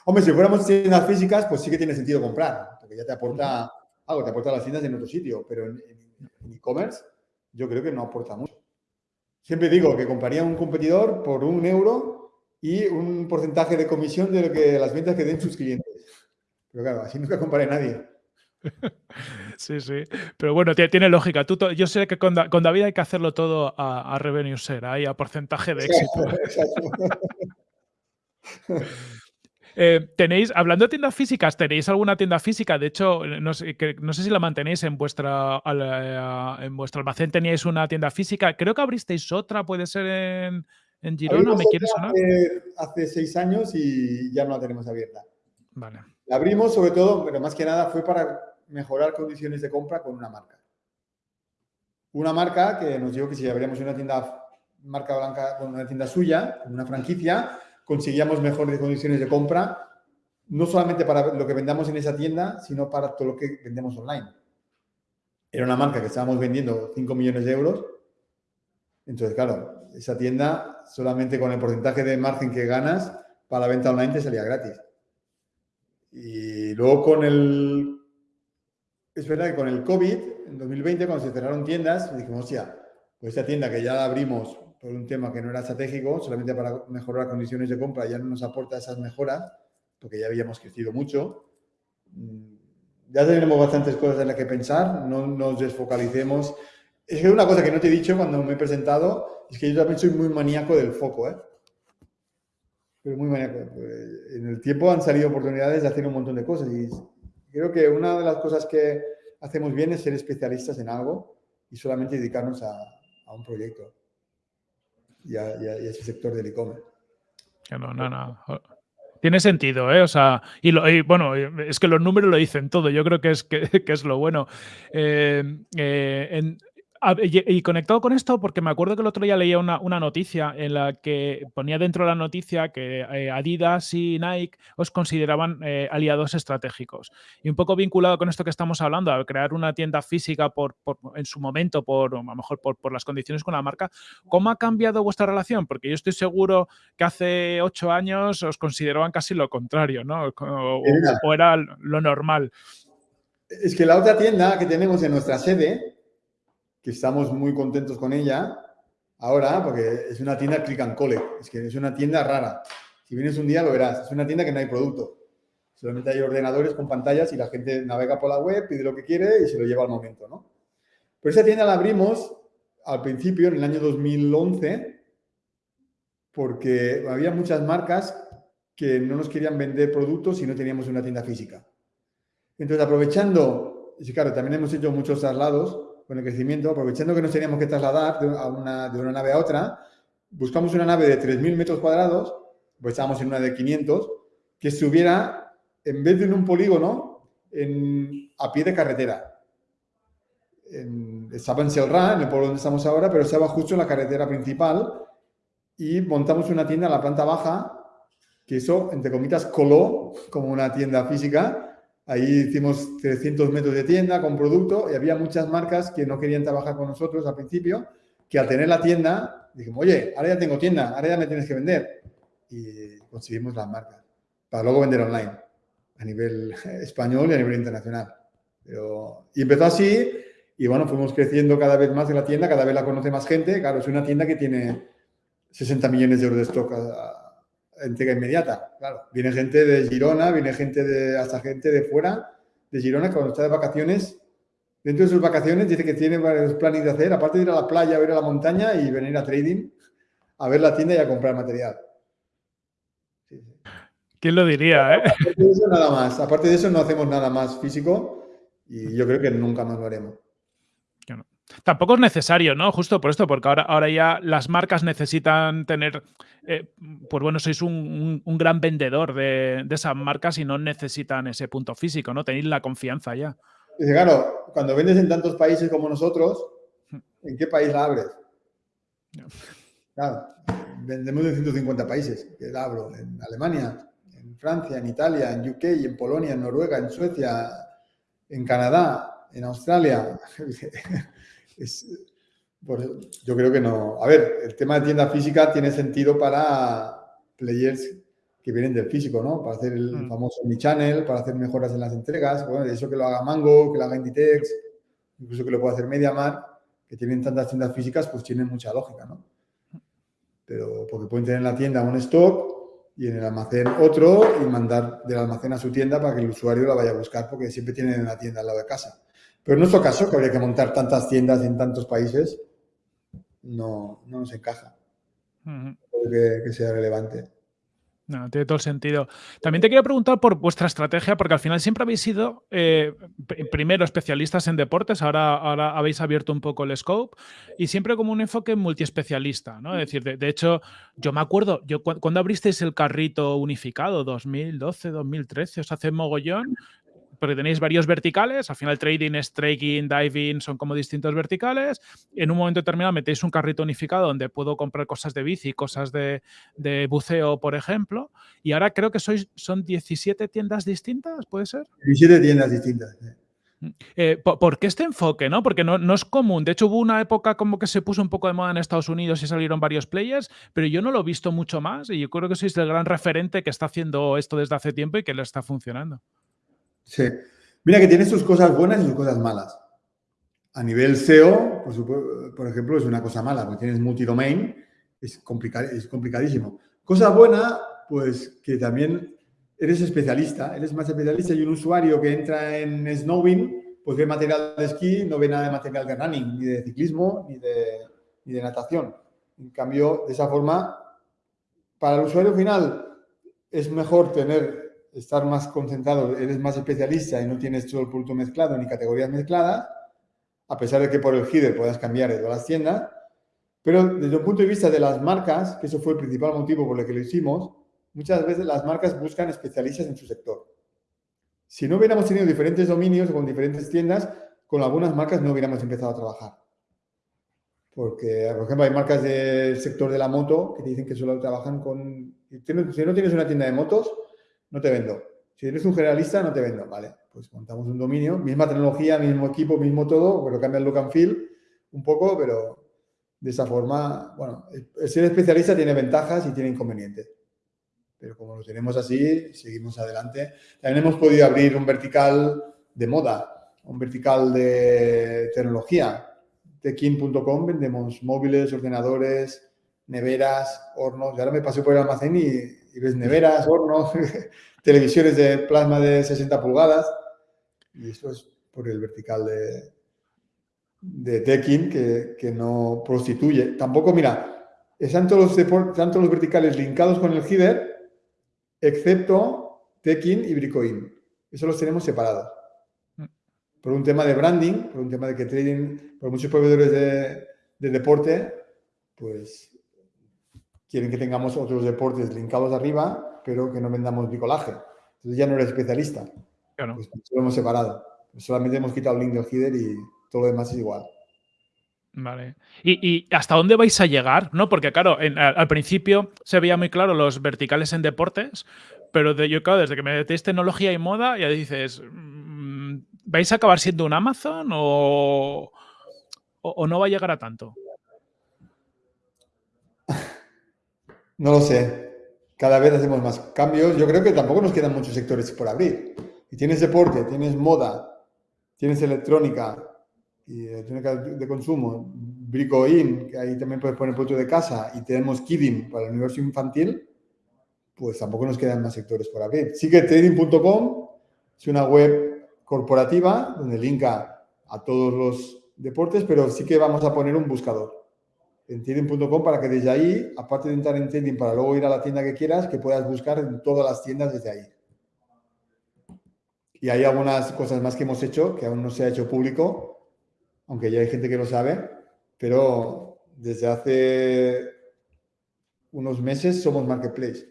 Hombre, si fuéramos tiendas físicas, pues sí que tiene sentido comprar, porque ya te aporta algo, te aporta las tiendas en otro sitio, pero en e-commerce yo creo que no aporta mucho. Siempre digo que compraría un competidor por un euro y un porcentaje de comisión de lo que las ventas que den sus clientes. Pero claro, así nunca comparé nadie. (laughs) Sí, sí. Pero bueno, tiene lógica. Tú, yo sé que con, David hay que hacerlo todo a, revenue share, ahí a porcentaje de éxito. (laughs) Eh, tenéis, hablando de tiendas físicas, ¿tenéis alguna tienda física? De hecho, no sé, si la mantenéis en vuestra eh, en vuestro almacén, teníais una tienda física. Creo que abristeis otra, puede ser en, en Girona, ¿me quieres sonar? Hace, seis años y ya no la tenemos abierta. Vale. La abrimos sobre todo, pero más que nada fue para mejorar condiciones de compra con una marca. Una marca que nos dijo que si abríamos una tienda marca blanca con una tienda suya, una franquicia, conseguíamos mejores condiciones de compra, no solamente para lo que vendamos en esa tienda, sino para todo lo que vendemos online. Era una marca que estábamos vendiendo 5 millones de euros. Entonces, claro, esa tienda solamente con el porcentaje de margen que ganas para la venta online te salía gratis. Y luego con el... Es verdad que con el COVID, en 2020, cuando se cerraron tiendas, dijimos, hostia, pues esta tienda que ya la abrimos por un tema que no era estratégico, solamente para mejorar condiciones de compra, ya no nos aporta esas mejoras, porque ya habíamos crecido mucho. Mm, ya tenemos bastantes cosas en las que pensar, no nos desfocalicemos Es que una cosa que no te he dicho cuando me he presentado es que yo también soy muy maníaco del foco, ¿eh? Pero muy maníaco. En el tiempo han salido oportunidades de hacer un montón de cosas y creo que una de las cosas que hacemos bien es ser especialistas en algo y solamente dedicarnos a, un proyecto y a, ese sector del e-commerce. No, no, no. Tiene sentido, ¿eh? O sea, y, bueno, es que los números lo dicen todo. Yo creo que es, que, (laughs) es lo bueno. Eh, eh, y, conectado con esto, porque me acuerdo que el otro día leía una, noticia en la que ponía dentro de la noticia que eh, Adidas y Nike os consideraban eh, aliados estratégicos. Y un poco vinculado con esto que estamos hablando, al crear una tienda física por, en su momento, por, a lo mejor por, las condiciones con la marca, ¿cómo ha cambiado vuestra relación? Porque yo estoy seguro que hace ocho años os consideraban casi lo contrario, ¿no? o era lo normal. Es que la otra tienda que tenemos en nuestra sede, que estamos muy contentos con ella ahora, porque es una tienda click and collect, es que es una tienda rara. Si vienes un día lo verás, es una tienda que no hay producto. Solamente hay ordenadores con pantallas y la gente navega por la web, pide lo que quiere y se lo lleva al momento, ¿no? Pero esa tienda la abrimos al principio, en el año 2011, porque había muchas marcas que no nos querían vender productos si no teníamos una tienda física. Entonces, aprovechando, y claro, también hemos hecho muchos traslados, con el crecimiento, aprovechando que nos teníamos que trasladar de una, de una nave a otra, buscamos una nave de 3.000 metros cuadrados, pues estábamos en una de 500, que estuviera, en vez de en un polígono, en, a pie de carretera. En, estaba en Selra, en el pueblo donde estamos ahora, pero estaba justo en la carretera principal y montamos una tienda en la planta baja, que eso, entre comillas, coló como una tienda física, Ahí hicimos 300 metros de tienda con producto y había muchas marcas que no querían trabajar con nosotros al principio, que al tener la tienda, dijimos, oye, ahora ya tengo tienda, ahora ya me tienes que vender. Y conseguimos las marcas para luego vender online a nivel (laughs) español y a nivel internacional. Pero, y empezó así y bueno, fuimos creciendo cada vez más en la tienda, cada vez la conoce más gente. Claro, es una tienda que tiene 60 millones de euros de stock entrega inmediata. Claro, viene gente de Girona, viene gente de, hasta gente de fuera de Girona que cuando está de vacaciones, dentro de sus vacaciones dice que tiene varios planes de hacer, aparte de ir a la playa, a ir a la montaña y venir a trading, a ver la tienda y a comprar material. ¿Quién lo diría? Eh? Aparte de eso, nada más. Aparte de eso, no hacemos nada más físico y yo creo que nunca más lo haremos. Tampoco es necesario, ¿no? Justo por esto, porque ahora, ahora ya las marcas necesitan tener, eh, pues bueno, sois un, gran vendedor de, esas marcas y no necesitan ese punto físico, ¿no? Tenéis la confianza ya. Dice, claro, cuando vendes en tantos países como nosotros, ¿en qué país la abres? Claro, vendemos en 150 países, que la abro en Alemania, en Francia, en Italia, en UK, en Polonia, en Noruega, en Suecia, en Canadá, en Australia. (laughs) es, yo creo que no. A ver, el tema de tienda física tiene sentido para players que vienen del físico, ¿no? Para hacer el mm. famoso channel para hacer mejoras en las entregas. Bueno, de eso que lo haga Mango, que lo haga Inditex, incluso que lo pueda hacer MediaMarkt, que tienen tantas tiendas físicas, pues tienen mucha lógica, ¿no? Pero porque pueden tener en la tienda un stock y en el almacén otro y mandar del almacén a su tienda para que el usuario la vaya a buscar porque siempre tienen en la tienda al lado de casa. Pero en nuestro caso, que habría que montar tantas tiendas en tantos países, no, no nos encaja. que, sea relevante. No, tiene todo el sentido. También te quería preguntar por vuestra estrategia, porque al final siempre habéis sido, eh, primero, especialistas en deportes, ahora, ahora habéis abierto un poco el scope, y siempre como un enfoque multiespecialista, ¿no? Es decir, de, hecho, yo me acuerdo, yo cuando abristeis el carrito unificado, 2012, 2013, os hace mogollón, porque tenéis varios verticales, al final trading es trading, diving, son como distintos verticales. En un momento determinado metéis un carrito unificado donde puedo comprar cosas de bici, cosas de, buceo, por ejemplo. Y ahora creo que sois, son 17 tiendas distintas, ¿puede ser? 17 tiendas distintas. Mm. Eh, ¿por, qué este enfoque? ¿no? Porque no, no, es común. De hecho, hubo una época como que se puso un poco de moda en Estados Unidos y salieron varios players, pero yo no lo he visto mucho más y yo creo que sois el gran referente que está haciendo esto desde hace tiempo y que le está funcionando. Sí. Mira que tiene sus cosas buenas y sus cosas malas. A nivel SEO, por, ejemplo, es una cosa mala, porque tienes multidomain, es, es complicadísimo. Cosa buena, pues que también eres especialista, eres más especialista y un usuario que entra en Snowing, pues ve material de esquí, no ve nada de material de running, ni de ciclismo, ni de, ni de natación. En cambio, de esa forma, para el usuario final es mejor tener, estar más concentrado, eres más especialista y no tienes todo el producto mezclado ni categorías mezcladas, a pesar de que por el header puedas cambiar de todas las tiendas, pero desde un punto de vista de las marcas, que eso fue el principal motivo por el que lo hicimos, muchas veces las marcas buscan especialistas en su sector. Si no hubiéramos tenido diferentes dominios con diferentes tiendas, con algunas marcas no hubiéramos empezado a trabajar. Porque, por ejemplo, hay marcas del sector de la moto que dicen que solo trabajan con... Si no tienes una tienda de motos, no te vendo. Si eres un generalista, no te vendo. Vale, pues montamos un dominio, misma tecnología, mismo equipo, mismo todo, pero cambia el look and feel un poco, pero de esa forma, bueno, el ser especialista tiene ventajas y tiene inconvenientes. Pero como lo tenemos así, seguimos adelante. También hemos podido abrir un vertical de moda, un vertical de tecnología tekin.com vendemos móviles, ordenadores, neveras, hornos. Y ahora me pasé por el almacén y, ves neveras, hornos, (laughs) televisiones de plasma de 60 pulgadas. Y eso es por el vertical de, de Tekin que, no prostituye. Tampoco, mira, están todos, los, los verticales linkados con el header, excepto Tekin y Bricoin. Eso los tenemos separados por un tema de branding, por un tema de que trading, por muchos proveedores de, deporte, pues quieren que tengamos otros deportes linkados arriba, pero que no vendamos bricolaje. Entonces ya no eres especialista. Claro. Pues lo hemos separado. Solamente hemos quitado el link del header y todo lo demás es igual. Vale. ¿Y, hasta dónde vais a llegar? ¿No? Porque, claro, al principio se veía muy claro los verticales en deportes, pero de, yo, claro, desde que me metéis tecnología y moda, ya dices, ¿Vais a acabar siendo un Amazon o, o, no va a llegar a tanto? No lo sé. Cada vez hacemos más cambios. Yo creo que tampoco nos quedan muchos sectores por abrir. Y tienes deporte, tienes moda, tienes electrónica, y electrónica de consumo, Bricoin, que ahí también puedes poner producto de casa, y tenemos Kidding para el universo infantil, pues tampoco nos quedan más sectores por abrir. Sí que trading.com es una web corporativa, donde linka a todos los deportes, pero sí que vamos a poner un buscador en trading.com para que desde ahí, aparte de entrar en trading para luego ir a la tienda que quieras, que puedas buscar en todas las tiendas desde ahí. Y hay algunas cosas más que hemos hecho que aún no se ha hecho público, aunque ya hay gente que lo sabe, pero desde hace unos meses somos Marketplace.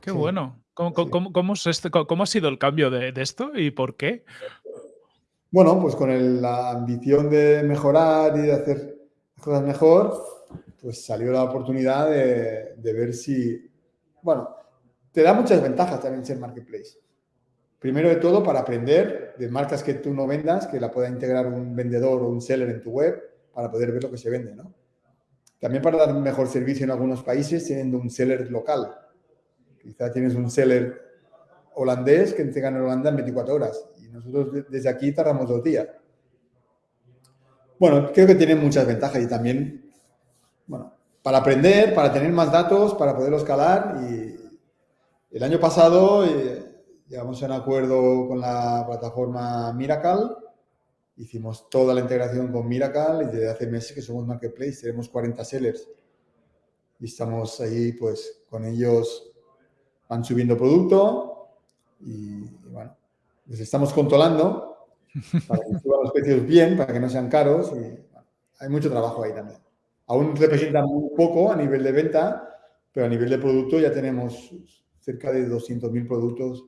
Qué bueno. ¿Cómo, ha sido el cambio de, esto y por qué? Bueno, pues con la ambición de mejorar y de hacer las cosas mejor, pues salió la oportunidad de, ver si, bueno, te da muchas ventajas también ser marketplace. Primero de todo, para aprender de marcas que tú no vendas, que la pueda integrar un vendedor o un seller en tu web para poder ver lo que se vende, ¿no? También para dar un mejor servicio en algunos países teniendo un seller local. Quizá tienes un seller holandés que entrega en Holanda en 24 horas. Y nosotros desde aquí tardamos dos días. Bueno, creo que tiene muchas ventajas y también, bueno, para aprender, para tener más datos, para poderlo escalar y el año pasado eh, llegamos a un acuerdo con la plataforma Miracle, hicimos toda la integración con Miracle y desde hace meses que somos Marketplace, tenemos 40 sellers. Y estamos ahí pues con ellos van subiendo producto y, bueno, les estamos controlando para que suban los precios bien, para que no sean caros y hay mucho trabajo ahí también. Aún representa muy poco a nivel de venta, pero a nivel de producto ya tenemos cerca de 200.000 productos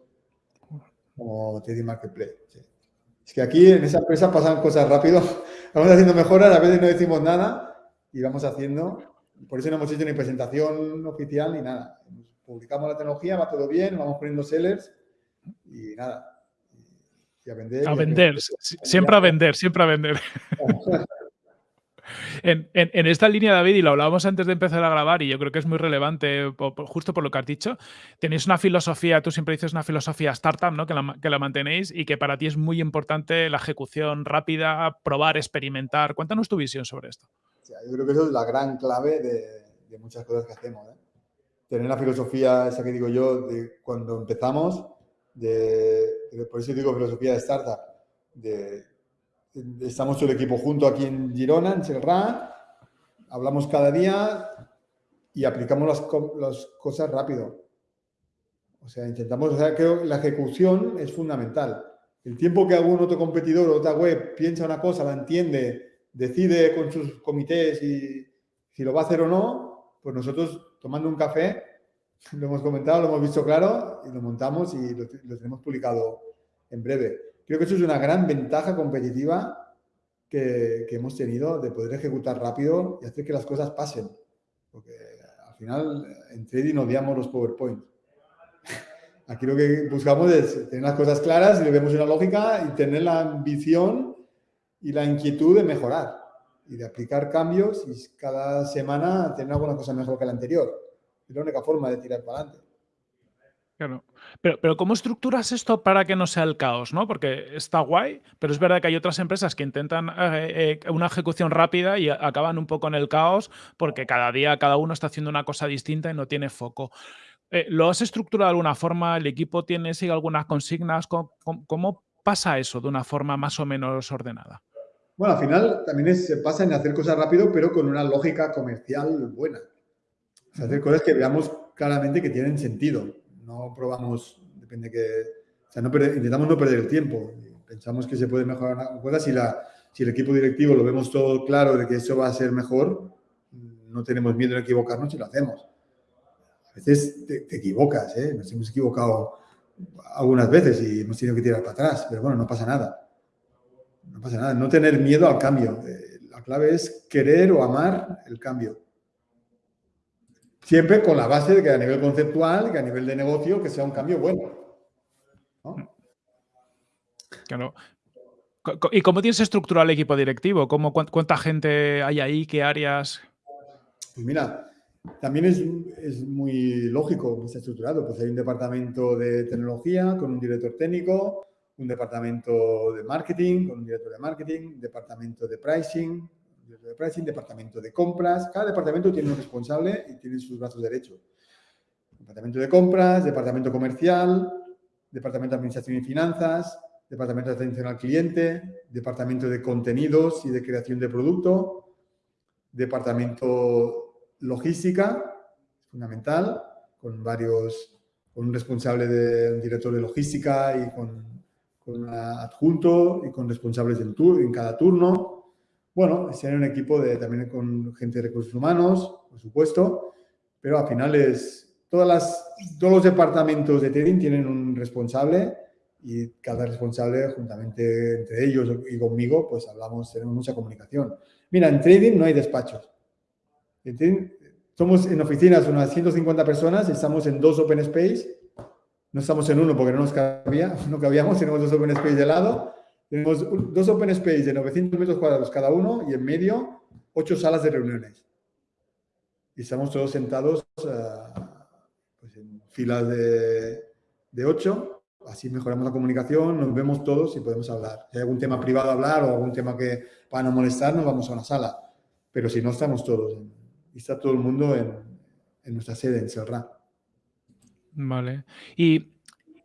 como TD Marketplace. Es que aquí en esa empresa pasan cosas rápido, (laughs) vamos haciendo mejoras, a veces no decimos nada y vamos haciendo. Por eso no hemos hecho ni presentación oficial ni nada publicamos la tecnología, va todo bien, vamos poniendo sellers y nada. Y a vender. A vender, siempre a vender, siempre a vender. (laughs) En, esta línea, David, y lo hablábamos antes de empezar a grabar, y yo creo que es muy relevante, justo por lo que has dicho, tenéis una filosofía, tú siempre dices una filosofía startup, ¿no? Que la, que la mantenéis y que para ti es muy importante la ejecución rápida, probar, experimentar. Cuéntanos tu visión sobre esto. yo creo que eso es la gran clave de, de muchas cosas que hacemos. ¿eh? tener la filosofía esa que digo yo de cuando empezamos, de por eso digo filosofía de startup, de, estamos todo el equipo junto aquí en Girona, en Serra, hablamos cada día y aplicamos las, las cosas rápido. O sea, intentamos, o sea, creo que la ejecución es fundamental. El tiempo que algún otro competidor o otra web piensa una cosa, la entiende, decide con sus comités y si lo va a hacer o no, pues nosotros tomando un café, lo hemos comentado, lo hemos visto claro y lo montamos y lo, tenemos publicado en breve. Creo que eso es una gran ventaja competitiva que, que, hemos tenido de poder ejecutar rápido y hacer que las cosas pasen. Porque al final en trading odiamos los PowerPoint. (laughs) Aquí lo que buscamos es tener las cosas claras y le vemos una lógica y tener la ambición y la inquietud de mejorar y de aplicar cambios y cada semana tener alguna cosa mejor que la anterior. Es la única forma de tirar para adelante. Claro. Pero, pero ¿cómo estructuras esto para que no sea el caos? ¿no? Porque está guay, pero es verdad que hay otras empresas que intentan eh, eh, una ejecución rápida y acaban un poco en el caos porque cada día cada uno está haciendo una cosa distinta y no tiene foco. Eh, ¿Lo has estructurado de alguna forma? ¿El equipo tiene, sigue algunas consignas? ¿Cómo, pasa eso de una forma más o menos ordenada? Bueno, al final también se pasa en hacer cosas rápido, pero con una lógica comercial buena. Hacer cosas que veamos claramente que tienen sentido. No probamos, depende que... O sea, no intentamos no perder el tiempo. Pensamos que se puede mejorar cosas. Si, la, si el equipo directivo lo vemos todo claro de que eso va a ser mejor, no tenemos miedo en equivocarnos y lo hacemos. A veces te, equivocas, ¿eh? Nos hemos equivocado algunas veces y hemos tenido que tirar para atrás, pero bueno, no pasa nada. No pasa nada, no tener miedo al cambio. Eh, la clave es querer o amar el cambio. Siempre con la base de que a nivel conceptual, que a nivel de negocio, que sea un cambio bueno. Claro. ¿Y cómo tienes estructurado el equipo directivo? ¿Cómo, ¿Cuánta gente hay ahí? ¿Qué áreas? Pues mira, también es, es, muy lógico, está estructurado. Pues hay un departamento de tecnología con un director técnico, un departamento de marketing con un director de marketing, departamento de pricing, de pricing, departamento de compras. Cada departamento tiene un responsable y tiene sus brazos derechos. Departamento de compras, departamento comercial, departamento de administración y finanzas, departamento de atención al cliente, departamento de contenidos y de creación de producto, departamento logística, fundamental, con varios, con un responsable de un director de logística y con, con un adjunto y con responsables del tour, en cada turno. Bueno, ser un equipo de, también con gente de recursos humanos, por supuesto, pero al final es, todas las, todos los departamentos de trading tienen un responsable y cada responsable, juntamente entre ellos y conmigo, pues hablamos, tenemos mucha comunicación. Mira, en trading no hay despachos. Somos en oficinas unas 150 personas, estamos en dos open space, no estamos en uno porque no nos cabía, (laughs) no cabíamos, tenemos dos open space de lado, tenemos dos open space de 900 metros cuadrados cada uno y en medio ocho salas de reuniones. Y estamos todos sentados uh, pues en filas de, de ocho, así mejoramos la comunicación, nos vemos todos y podemos hablar. Si hay algún tema privado a hablar o algún tema que para no molestar, nos vamos a una sala. Pero si no, estamos todos y está todo el mundo en, en nuestra sede, en Serra. Vale. Y,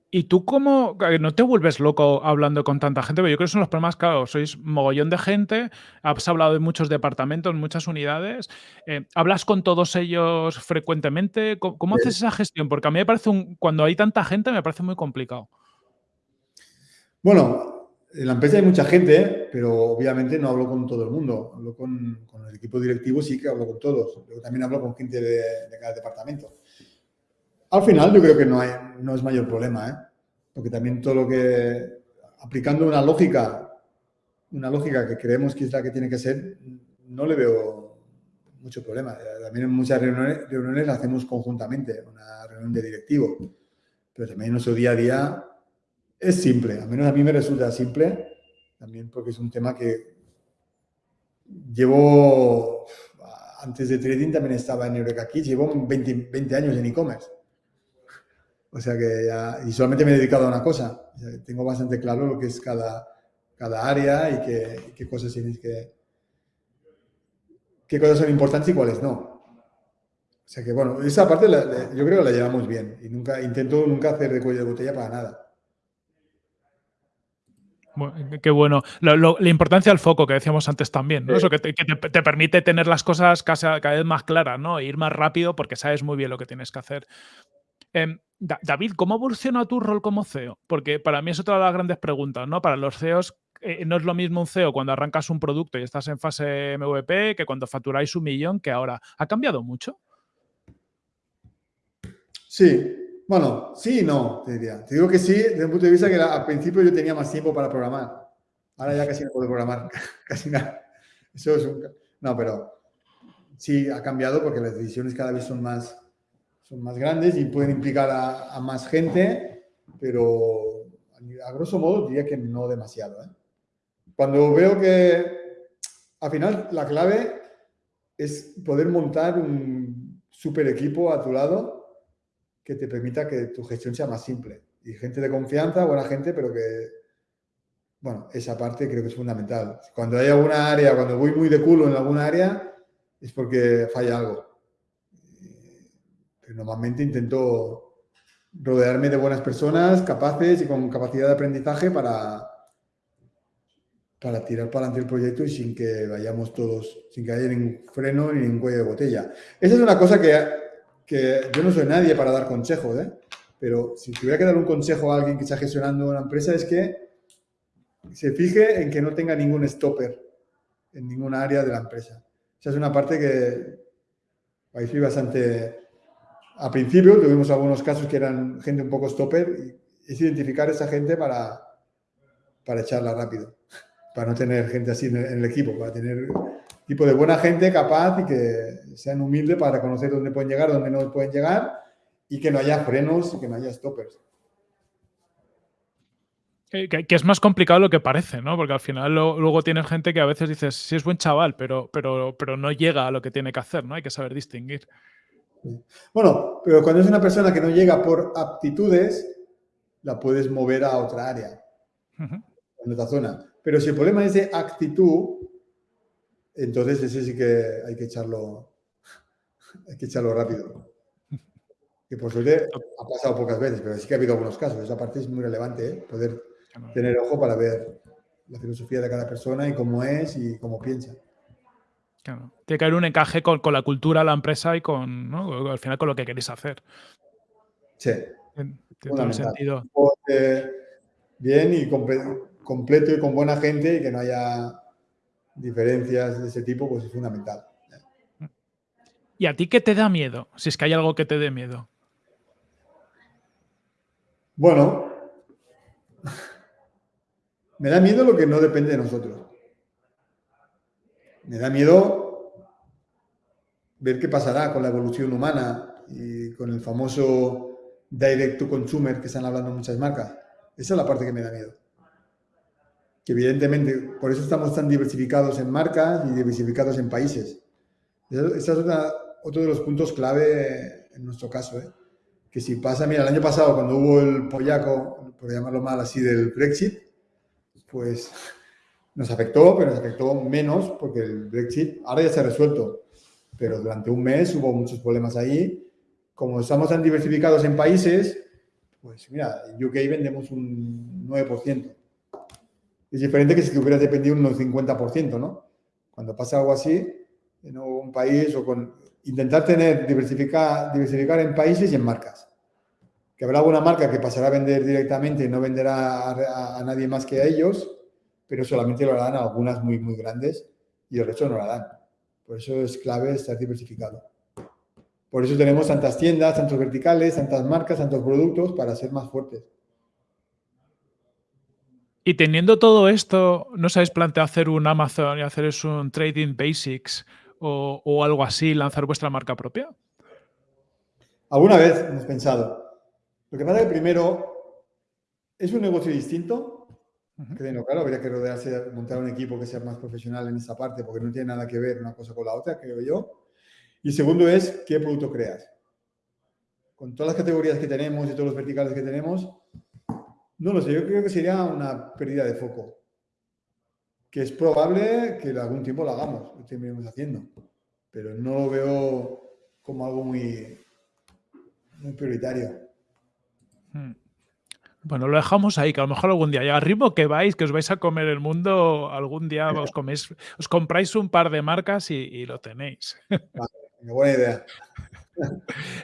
y tú cómo, no te vuelves loco hablando con tanta gente, pero yo creo que son los problemas, claro, sois mogollón de gente, has hablado de muchos departamentos, muchas unidades, eh, ¿hablas con todos ellos frecuentemente? ¿Cómo, haces esa gestión? Porque a mí me parece, un, cuando hay tanta gente, me parece muy complicado. Bueno, en la empresa hay mucha gente, pero obviamente no hablo con todo el mundo. Hablo con, el equipo directivo, sí que hablo con todos. Luego también hablo con gente de, cada departamento. Al final yo creo que no, hay, no es mayor problema, ¿eh? porque también todo lo que, aplicando una lógica, una lógica que creemos que es la que tiene que ser, no le veo mucho problema. También en muchas reuniones, reuniones hacemos conjuntamente, una reunión de directivo, pero también en nuestro día a día es simple, al menos a mí me resulta simple, también porque es un tema que llevo, antes de trading también estaba en Eureka Kids, llevo 20, 20 años en e-commerce. O sea que ya, y solamente me he dedicado a una cosa. tengo bastante claro lo que es cada, cada área y qué, qué cosas tienes que, qué cosas son importantes y cuáles no. O sea que bueno, esa parte yo creo que la llevamos bien y nunca intento nunca hacer de cuello de botella para nada. Qué bueno. la importancia del foco que decíamos antes también, ¿no? Eso que, te, permite tener las cosas cada, vez más claras, ¿no? E ir más rápido porque sabes muy bien lo que tienes que hacer. David, ¿cómo evoluciona tu rol como CEO? Porque para mí es otra de las grandes preguntas, ¿no? Para los CEOs eh, no es lo mismo un CEO cuando arrancas un producto y estás en fase MVP que cuando facturáis un millón que ahora. ¿Ha cambiado mucho? Sí, bueno, sí y no, te diría. Te digo que sí, desde un punto de vista que al principio yo tenía más tiempo para programar. Ahora ya casi no puedo programar, (laughs) casi nada. Eso es un... No, pero sí ha cambiado porque las decisiones cada vez son más, son más grandes y pueden implicar a, más gente, pero a grosso modo diría que no demasiado. ¿eh? Cuando veo que al final la clave es poder montar un super equipo a tu lado que te permita que tu gestión sea más simple. Y gente de confianza, buena gente, pero que, bueno, esa parte creo que es fundamental. Cuando hay alguna área, cuando voy muy de culo en alguna área, es porque falla algo. Normalmente intento rodearme de buenas personas, capaces y con capacidad de aprendizaje para, para tirar para adelante el proyecto y sin que vayamos todos, sin que haya ningún freno ni ningún cuello de botella. Esa es una cosa que, que yo no soy nadie para dar consejos, ¿eh? pero si tuviera que dar un consejo a alguien que está gestionando una empresa es que se fije en que no tenga ningún stopper en ninguna área de la empresa. Esa es una parte que ahí fui bastante... A principio tuvimos algunos casos que eran gente un poco stopper y es identificar esa gente para, para echarla rápido para no tener gente así en el, equipo, para tener tipo de buena gente capaz y que sean humildes para conocer dónde pueden llegar, dónde no pueden llegar y que no haya frenos y que no haya stoppers. Que, es más complicado lo que parece, ¿no? Porque al final luego tienes gente que a veces dices, sí es buen chaval, pero, pero, pero no llega a lo que tiene que hacer, ¿no? Hay que saber distinguir. Bueno, pero cuando es una persona que no llega por aptitudes, la puedes mover a otra área, en otra zona. Pero si el problema es de actitud, entonces ese sí que hay que echarlo, hay que echarlo rápido. Que por suerte ha pasado pocas veces, pero sí que ha habido algunos casos. Esa parte es muy relevante, ¿eh? poder tener ojo para ver la filosofía de cada persona y cómo es y cómo piensa. Claro. Tiene que haber un encaje con, la cultura, la empresa y con, ¿no? al final con lo que queréis hacer. Sí. Tiene todo el sentido. Bien y completo y con buena gente y que no haya diferencias de ese tipo, pues es fundamental. ¿Y a ti qué te da miedo? Si es que hay algo que te dé miedo. Bueno, (laughs) me da miedo lo que no depende de nosotros. Me da miedo ver qué pasará con la evolución humana y con el famoso direct to consumer que están hablando muchas marcas. Esa es la parte que me da miedo que evidentemente por eso estamos tan diversificados en marcas y diversificados en países. Ese es otro de los puntos clave en nuestro caso. ¿eh? Que si pasa, mira, el año pasado cuando hubo el pollaco, por llamarlo mal así, del Brexit, pues nos afectó, pero nos afectó menos porque el Brexit ahora ya se ha resuelto. Pero durante un mes hubo muchos problemas ahí. Como estamos tan diversificados en países, pues mira, en UK vendemos un 9%. Es diferente que si hubieras dependido un 50%, ¿no? Cuando pasa algo así, en un país o con... Intentar tener, diversificar, diversificar en países y en marcas. Que habrá alguna marca que pasará a vender directamente y no venderá a, nadie más que a ellos, pero solamente lo harán a algunas muy, muy grandes y el resto no lo harán. Por eso es clave estar diversificado. Por eso tenemos tantas tiendas, tantos verticales, tantas marcas, tantos productos para ser más fuertes. Y teniendo todo esto, ¿no sabéis planteado hacer un Amazon y hacer eso un Trading Basics o, algo así, lanzar vuestra marca propia? Alguna vez hemos pensado. Lo que pasa es que primero es un negocio distinto. Claro, habría que rodearse, montar un equipo que sea más profesional en esa parte, porque no tiene nada que ver una cosa con la otra, creo yo. Y segundo es, ¿qué producto creas? Con todas las categorías que tenemos y todos los verticales que tenemos, no lo sé, yo creo que sería una pérdida de foco. Que es probable que algún tiempo lo hagamos, lo terminemos haciendo. Pero no lo veo como algo muy, muy prioritario. Hmm. Bueno, lo dejamos ahí, que a lo mejor algún día, y al ritmo que vais, que os vais a comer el mundo, algún día os coméis os compráis un par de marcas y y lo tenéis. Vale, buena idea. (laughs)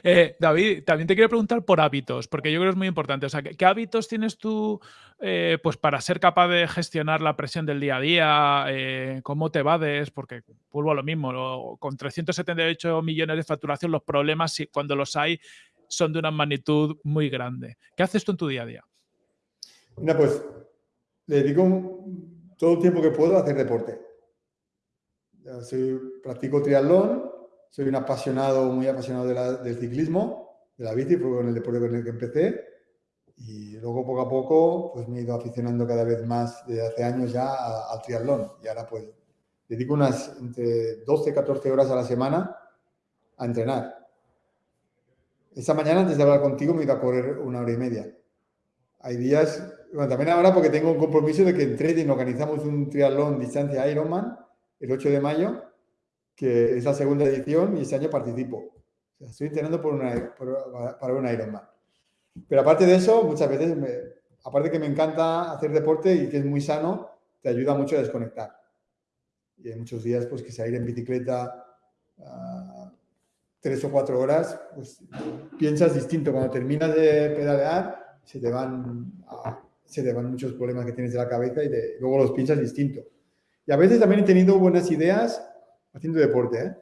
Eh, David, también te quiero preguntar por hábitos, porque yo creo que es muy importante. O sea, ¿qué, qué hábitos tienes tú eh, pues para ser capaz de gestionar la presión del día a día? Eh, ¿Cómo te vades? Porque vuelvo a lo mismo, lo- con 378 millones de facturación, los problemas, cuando los hay, son de una magnitud muy grande. ¿Qué haces tú en tu día a día? Mira, pues le dedico todo el tiempo que puedo a hacer deporte. Soy- practico triatlón, soy un apasionado, muy apasionado del ciclismo, de la bici, fue con el deporte con el que empecé. Y luego poco a poco pues me he ido aficionando cada vez más desde hace años ya al triatlón. Y ahora pues dedico unas entre 12 y 14 horas a la semana a entrenar. Esta mañana antes de hablar contigo me ido a correr una hora y media. Hay días, también ahora porque tengo un compromiso de que en trading organizamos un triatlón distancia Ironman el 8 de mayo, que es la segunda edición y este año participo. Estoy entrenando para un Ironman. Pero aparte de eso, muchas veces, me- aparte que me encanta hacer deporte y que es muy sano, te ayuda mucho a desconectar. Y hay muchos días pues, que salir en bicicleta ah, tres o cuatro horas, pues piensas distinto. Cuando terminas de pedalear, se te van, ah, se te van muchos problemas que tienes de la cabeza y te- luego los piensas distinto. Y a veces también he tenido buenas ideas haciendo deporte, ¿eh?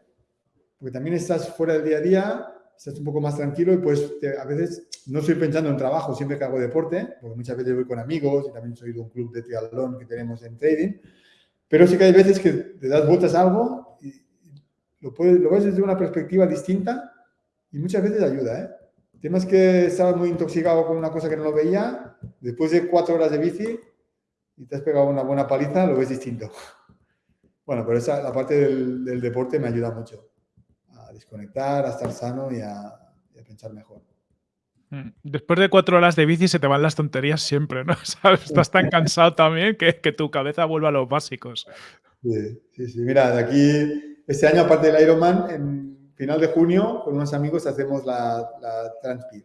Porque también estás fuera del día a día, estás un poco más tranquilo y pues a veces no estoy pensando en trabajo siempre que hago deporte, porque muchas veces voy con amigos y también soy de un club de triatlón que tenemos en trading, pero sí que hay veces que te das vueltas a algo y lo, puedes, lo ves desde una perspectiva distinta y muchas veces ayuda, ¿eh? Tema es que estabas muy intoxicado con una cosa que no lo veía, después de cuatro horas de bici y te has pegado una buena paliza, lo ves distinto. (laughs) Bueno, pero esa, la parte del, del deporte me ayuda mucho a desconectar, a estar sano y a, y a pensar mejor. Mm, Después de cuatro horas de bici se te van las tonterías siempre, ¿no? (laughs) ¿Sabes? Estás tan cansado también que, que tu cabeza vuelve a los básicos. Sí, sí, sí. Mira, de aquí, este año, aparte del Ironman, en final de junio, con unos amigos hacemos la, la Transpir,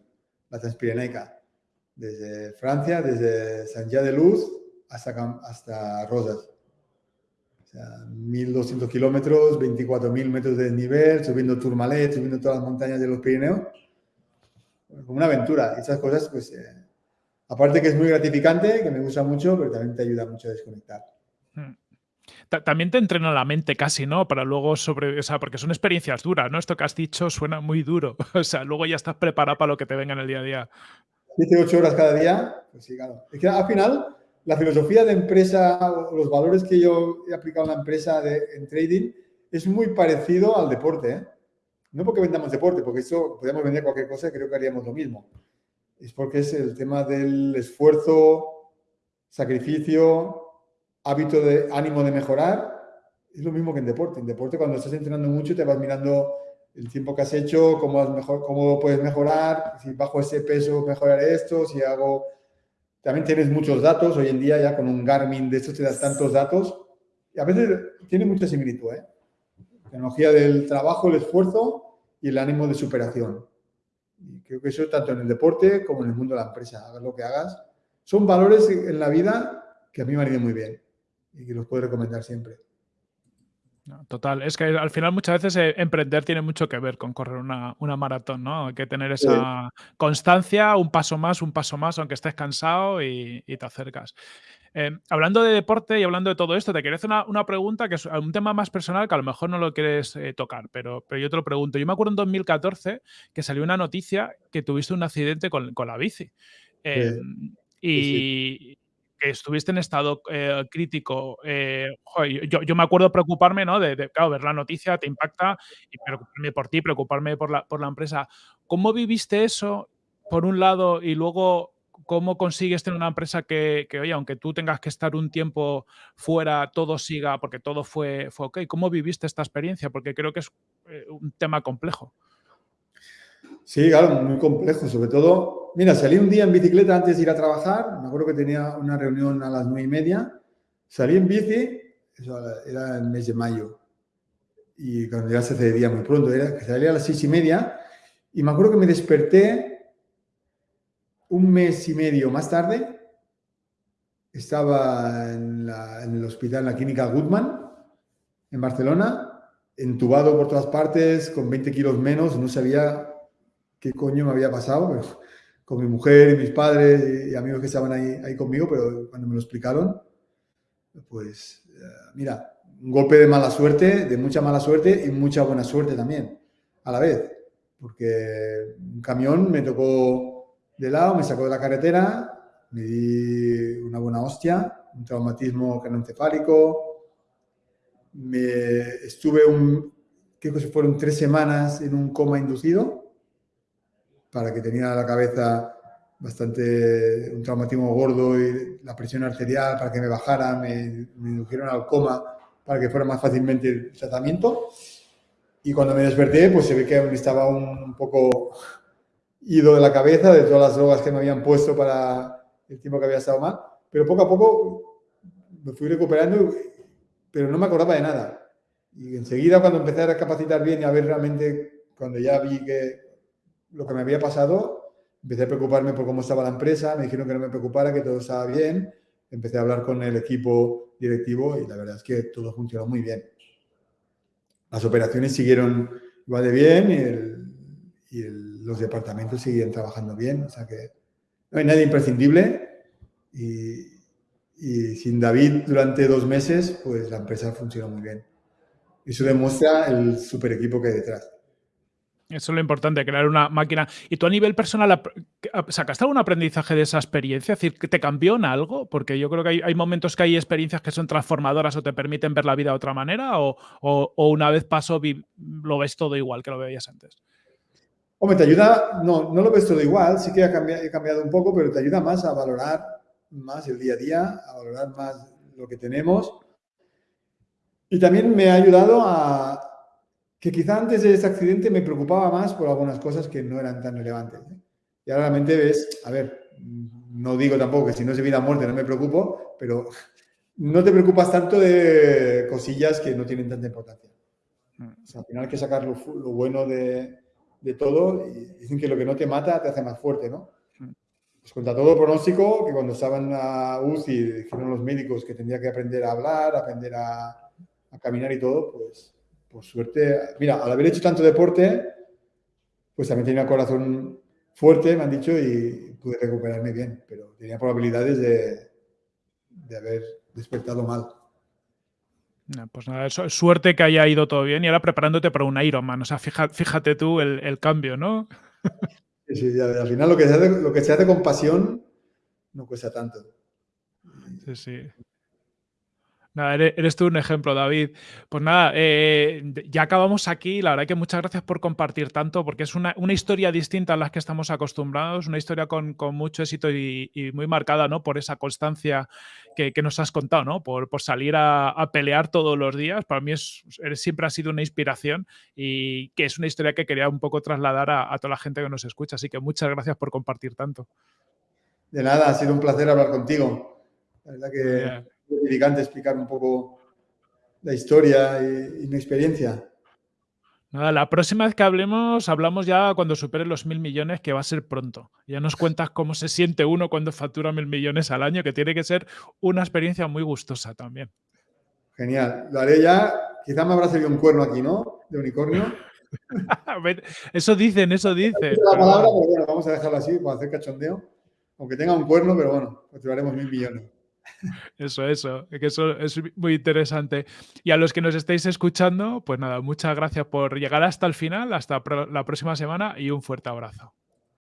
la Transpirenaica, desde Francia, desde San Jean de Luz hasta, hasta Rosas. O sea, 1.200 kilómetros, 24.000 metros de desnivel, subiendo Tourmalet, subiendo todas las montañas de los Pirineos. Como una aventura. Esas cosas, pues, eh, aparte que es muy gratificante, que me gusta mucho, pero también te ayuda mucho a desconectar. Mm. Ta- También te entrena la mente casi, ¿no? Para luego sobre, o sea, porque son experiencias duras, ¿no? Esto que has dicho suena muy duro. (laughs) O sea, luego ya estás preparado para lo que te venga en el día a día. 7, 8 horas cada día, pues sí, claro. Al final, la filosofía de empresa, los valores que yo he aplicado en la empresa de, en trading, es muy parecido al deporte. ¿eh? No porque vendamos deporte, porque eso podríamos vender cualquier cosa creo que haríamos lo mismo. Es porque es el tema del esfuerzo, sacrificio, hábito de ánimo de mejorar. Es lo mismo que en deporte. En deporte, cuando estás entrenando mucho, te vas mirando el tiempo que has hecho, cómo, mejor, cómo puedes mejorar, si bajo ese peso mejoraré esto, si hago... También tienes muchos datos, hoy en día ya con un Garmin de estos te das tantos datos, y a veces tiene mucha similitud, ¿eh? Tecnología del trabajo, el esfuerzo y el ánimo de superación. Y creo que eso tanto en el deporte como en el mundo de la empresa, lo que hagas, son valores en la vida que a mí me han muy bien y que los puedo recomendar siempre. Total, es que al final muchas veces eh, emprender tiene mucho que ver con correr una, una maratón, ¿no? Hay que tener Sí. esa constancia, un paso más, un paso más, aunque estés cansado y, y te acercas. Eh, hablando de deporte y hablando de todo esto, te quería hacer una, una pregunta que es un tema más personal que a lo mejor no lo quieres eh, tocar, pero, pero yo te lo pregunto. Yo me acuerdo en 2014 que salió una noticia que tuviste un accidente con, con la bici. Em, y que estuviste en estado eh, crítico. eh, joder, yo, yo me acuerdo preocuparme, ¿no? De, de, claro, ver la noticia te impacta y preocuparme por ti, preocuparme por la, por la empresa. ¿Cómo viviste eso, por un lado, y luego cómo consigues tener una empresa que, que, oye, aunque tú tengas que estar un tiempo fuera, todo siga, porque todo fue, fue ok? ¿Cómo viviste esta experiencia? Porque creo que es eh, un tema complejo. Sí, claro, muy complejo. Sobre todo, mira, salí un día en bicicleta antes de ir a trabajar. Me acuerdo que tenía una reunión a las nueve y media. Salí en bici, eso era el mes de mayo. Y cuando ya se hace día muy pronto, era que salí a las seis y media. Y me acuerdo que me desperté un mes y medio más tarde, estaba en, el hospital, en la clínica Goodman, en Barcelona, entubado por todas partes, con 20 kilos menos, no sabía qué coño me había pasado, con mi mujer y mis padres y, amigos que estaban ahí, ahí conmigo, pero cuando me lo explicaron, pues eh, mira, un golpe de mala suerte, de mucha mala suerte y mucha buena suerte también, a la vez, porque un camión me tocó de lado, me sacó de la carretera, me di una buena hostia, un traumatismo craneoencefálico, me estuve un, creo que fueron tres semanas en un coma inducido, para que tenía la cabeza bastante, un traumatismo gordo y la presión arterial para que me bajara, me, me indujeron al coma para que fuera más fácilmente el tratamiento. Y cuando me desperté, pues se ve que estaba un poco ido de la cabeza de todas las drogas que me habían puesto para el tiempo que había estado mal. Pero poco a poco me fui recuperando, pero no me acordaba de nada. Y enseguida cuando empecé a recapacitar bien y a ver realmente, cuando ya vi que lo que me había pasado, empecé a preocuparme por cómo estaba la empresa, me dijeron que no me preocupara, que todo estaba bien, empecé a hablar con el equipo directivo y la verdad es que todo funcionó muy bien. Las operaciones siguieron igual de bien y, los departamentos siguen trabajando bien, o sea que no hay nadie imprescindible y, y sin David durante dos meses, pues la empresa funcionó muy bien. Eso demuestra el super equipo que hay detrás. Eso es lo importante, crear una máquina. ¿Y tú a nivel personal sacaste algún aprendizaje de esa experiencia? Es decir, ¿que te cambió en algo? Porque yo creo que hay, momentos que hay experiencias que son transformadoras o te permiten ver la vida de otra manera, o, una vez pasó lo ves todo igual que lo veías antes. Hombre, te ayuda, no, no lo ves todo igual, sí que ha he cambiado un poco, pero te ayuda más a valorar más el día a día, a valorar más lo que tenemos. Y también me ha ayudado a, que quizá antes de ese accidente me preocupaba más por algunas cosas que no eran tan relevantes. ¿eh? Y ahora realmente ves, a ver, no digo tampoco que si no es vida o muerte no me preocupo, pero no te preocupas tanto de cosillas que no tienen tanta importancia. Mm. al final hay que sacar lo, bueno de, de, todo y dicen que lo que no te mata te hace más fuerte, ¿no? Mm. Pues contra todo pronóstico, que cuando estaban en la UCI dijeron los médicos que tendría que aprender a hablar, aprender a, a caminar y todo, pues por suerte, mira, al haber hecho tanto deporte, pues también tenía el corazón fuerte, me han dicho, y pude recuperarme bien, pero tenía probabilidades de, de haber despertado mal. Pues nada, suerte que haya ido todo bien y ahora preparándote para un Ironman. O sea, fíjate, tú el, cambio, ¿no? Sí, sí, al final lo que, se hace, lo que se hace con pasión no cuesta tanto. Sí, sí. Nada, eres, tú un ejemplo, David. Pues nada, eh, ya acabamos aquí. La verdad que muchas gracias por compartir tanto, porque es una, historia distinta a las que estamos acostumbrados, una historia con, mucho éxito y, muy marcada ¿no? por esa constancia que, nos has contado, ¿no? por, salir a, pelear todos los días. Para mí es, siempre ha sido una inspiración y que es una historia que quería un poco trasladar a, toda la gente que nos escucha. Así que muchas gracias por compartir tanto. De nada, ha sido un placer hablar contigo. La verdad que edificante explicar un poco la historia y, mi experiencia. Nada, la próxima vez que hablemos, hablamos ya cuando supere los mil millones, que va a ser pronto. Ya nos cuentas cómo se siente uno cuando factura mil millones al año, que tiene que ser una experiencia muy gustosa también. Genial. Lo haré ya. Quizá me habrá salido un cuerno aquí, ¿no? De unicornio. (laughs) eso dicen, eso dicen. la palabra, pero bueno, vamos a dejarlo así para hacer cachondeo. Aunque tenga un cuerno, pero bueno, facturaremos mil millones. Eso, eso, que eso es muy interesante. Y a los que nos estéis escuchando, pues nada, muchas gracias por llegar hasta el final, hasta la próxima semana y un fuerte abrazo.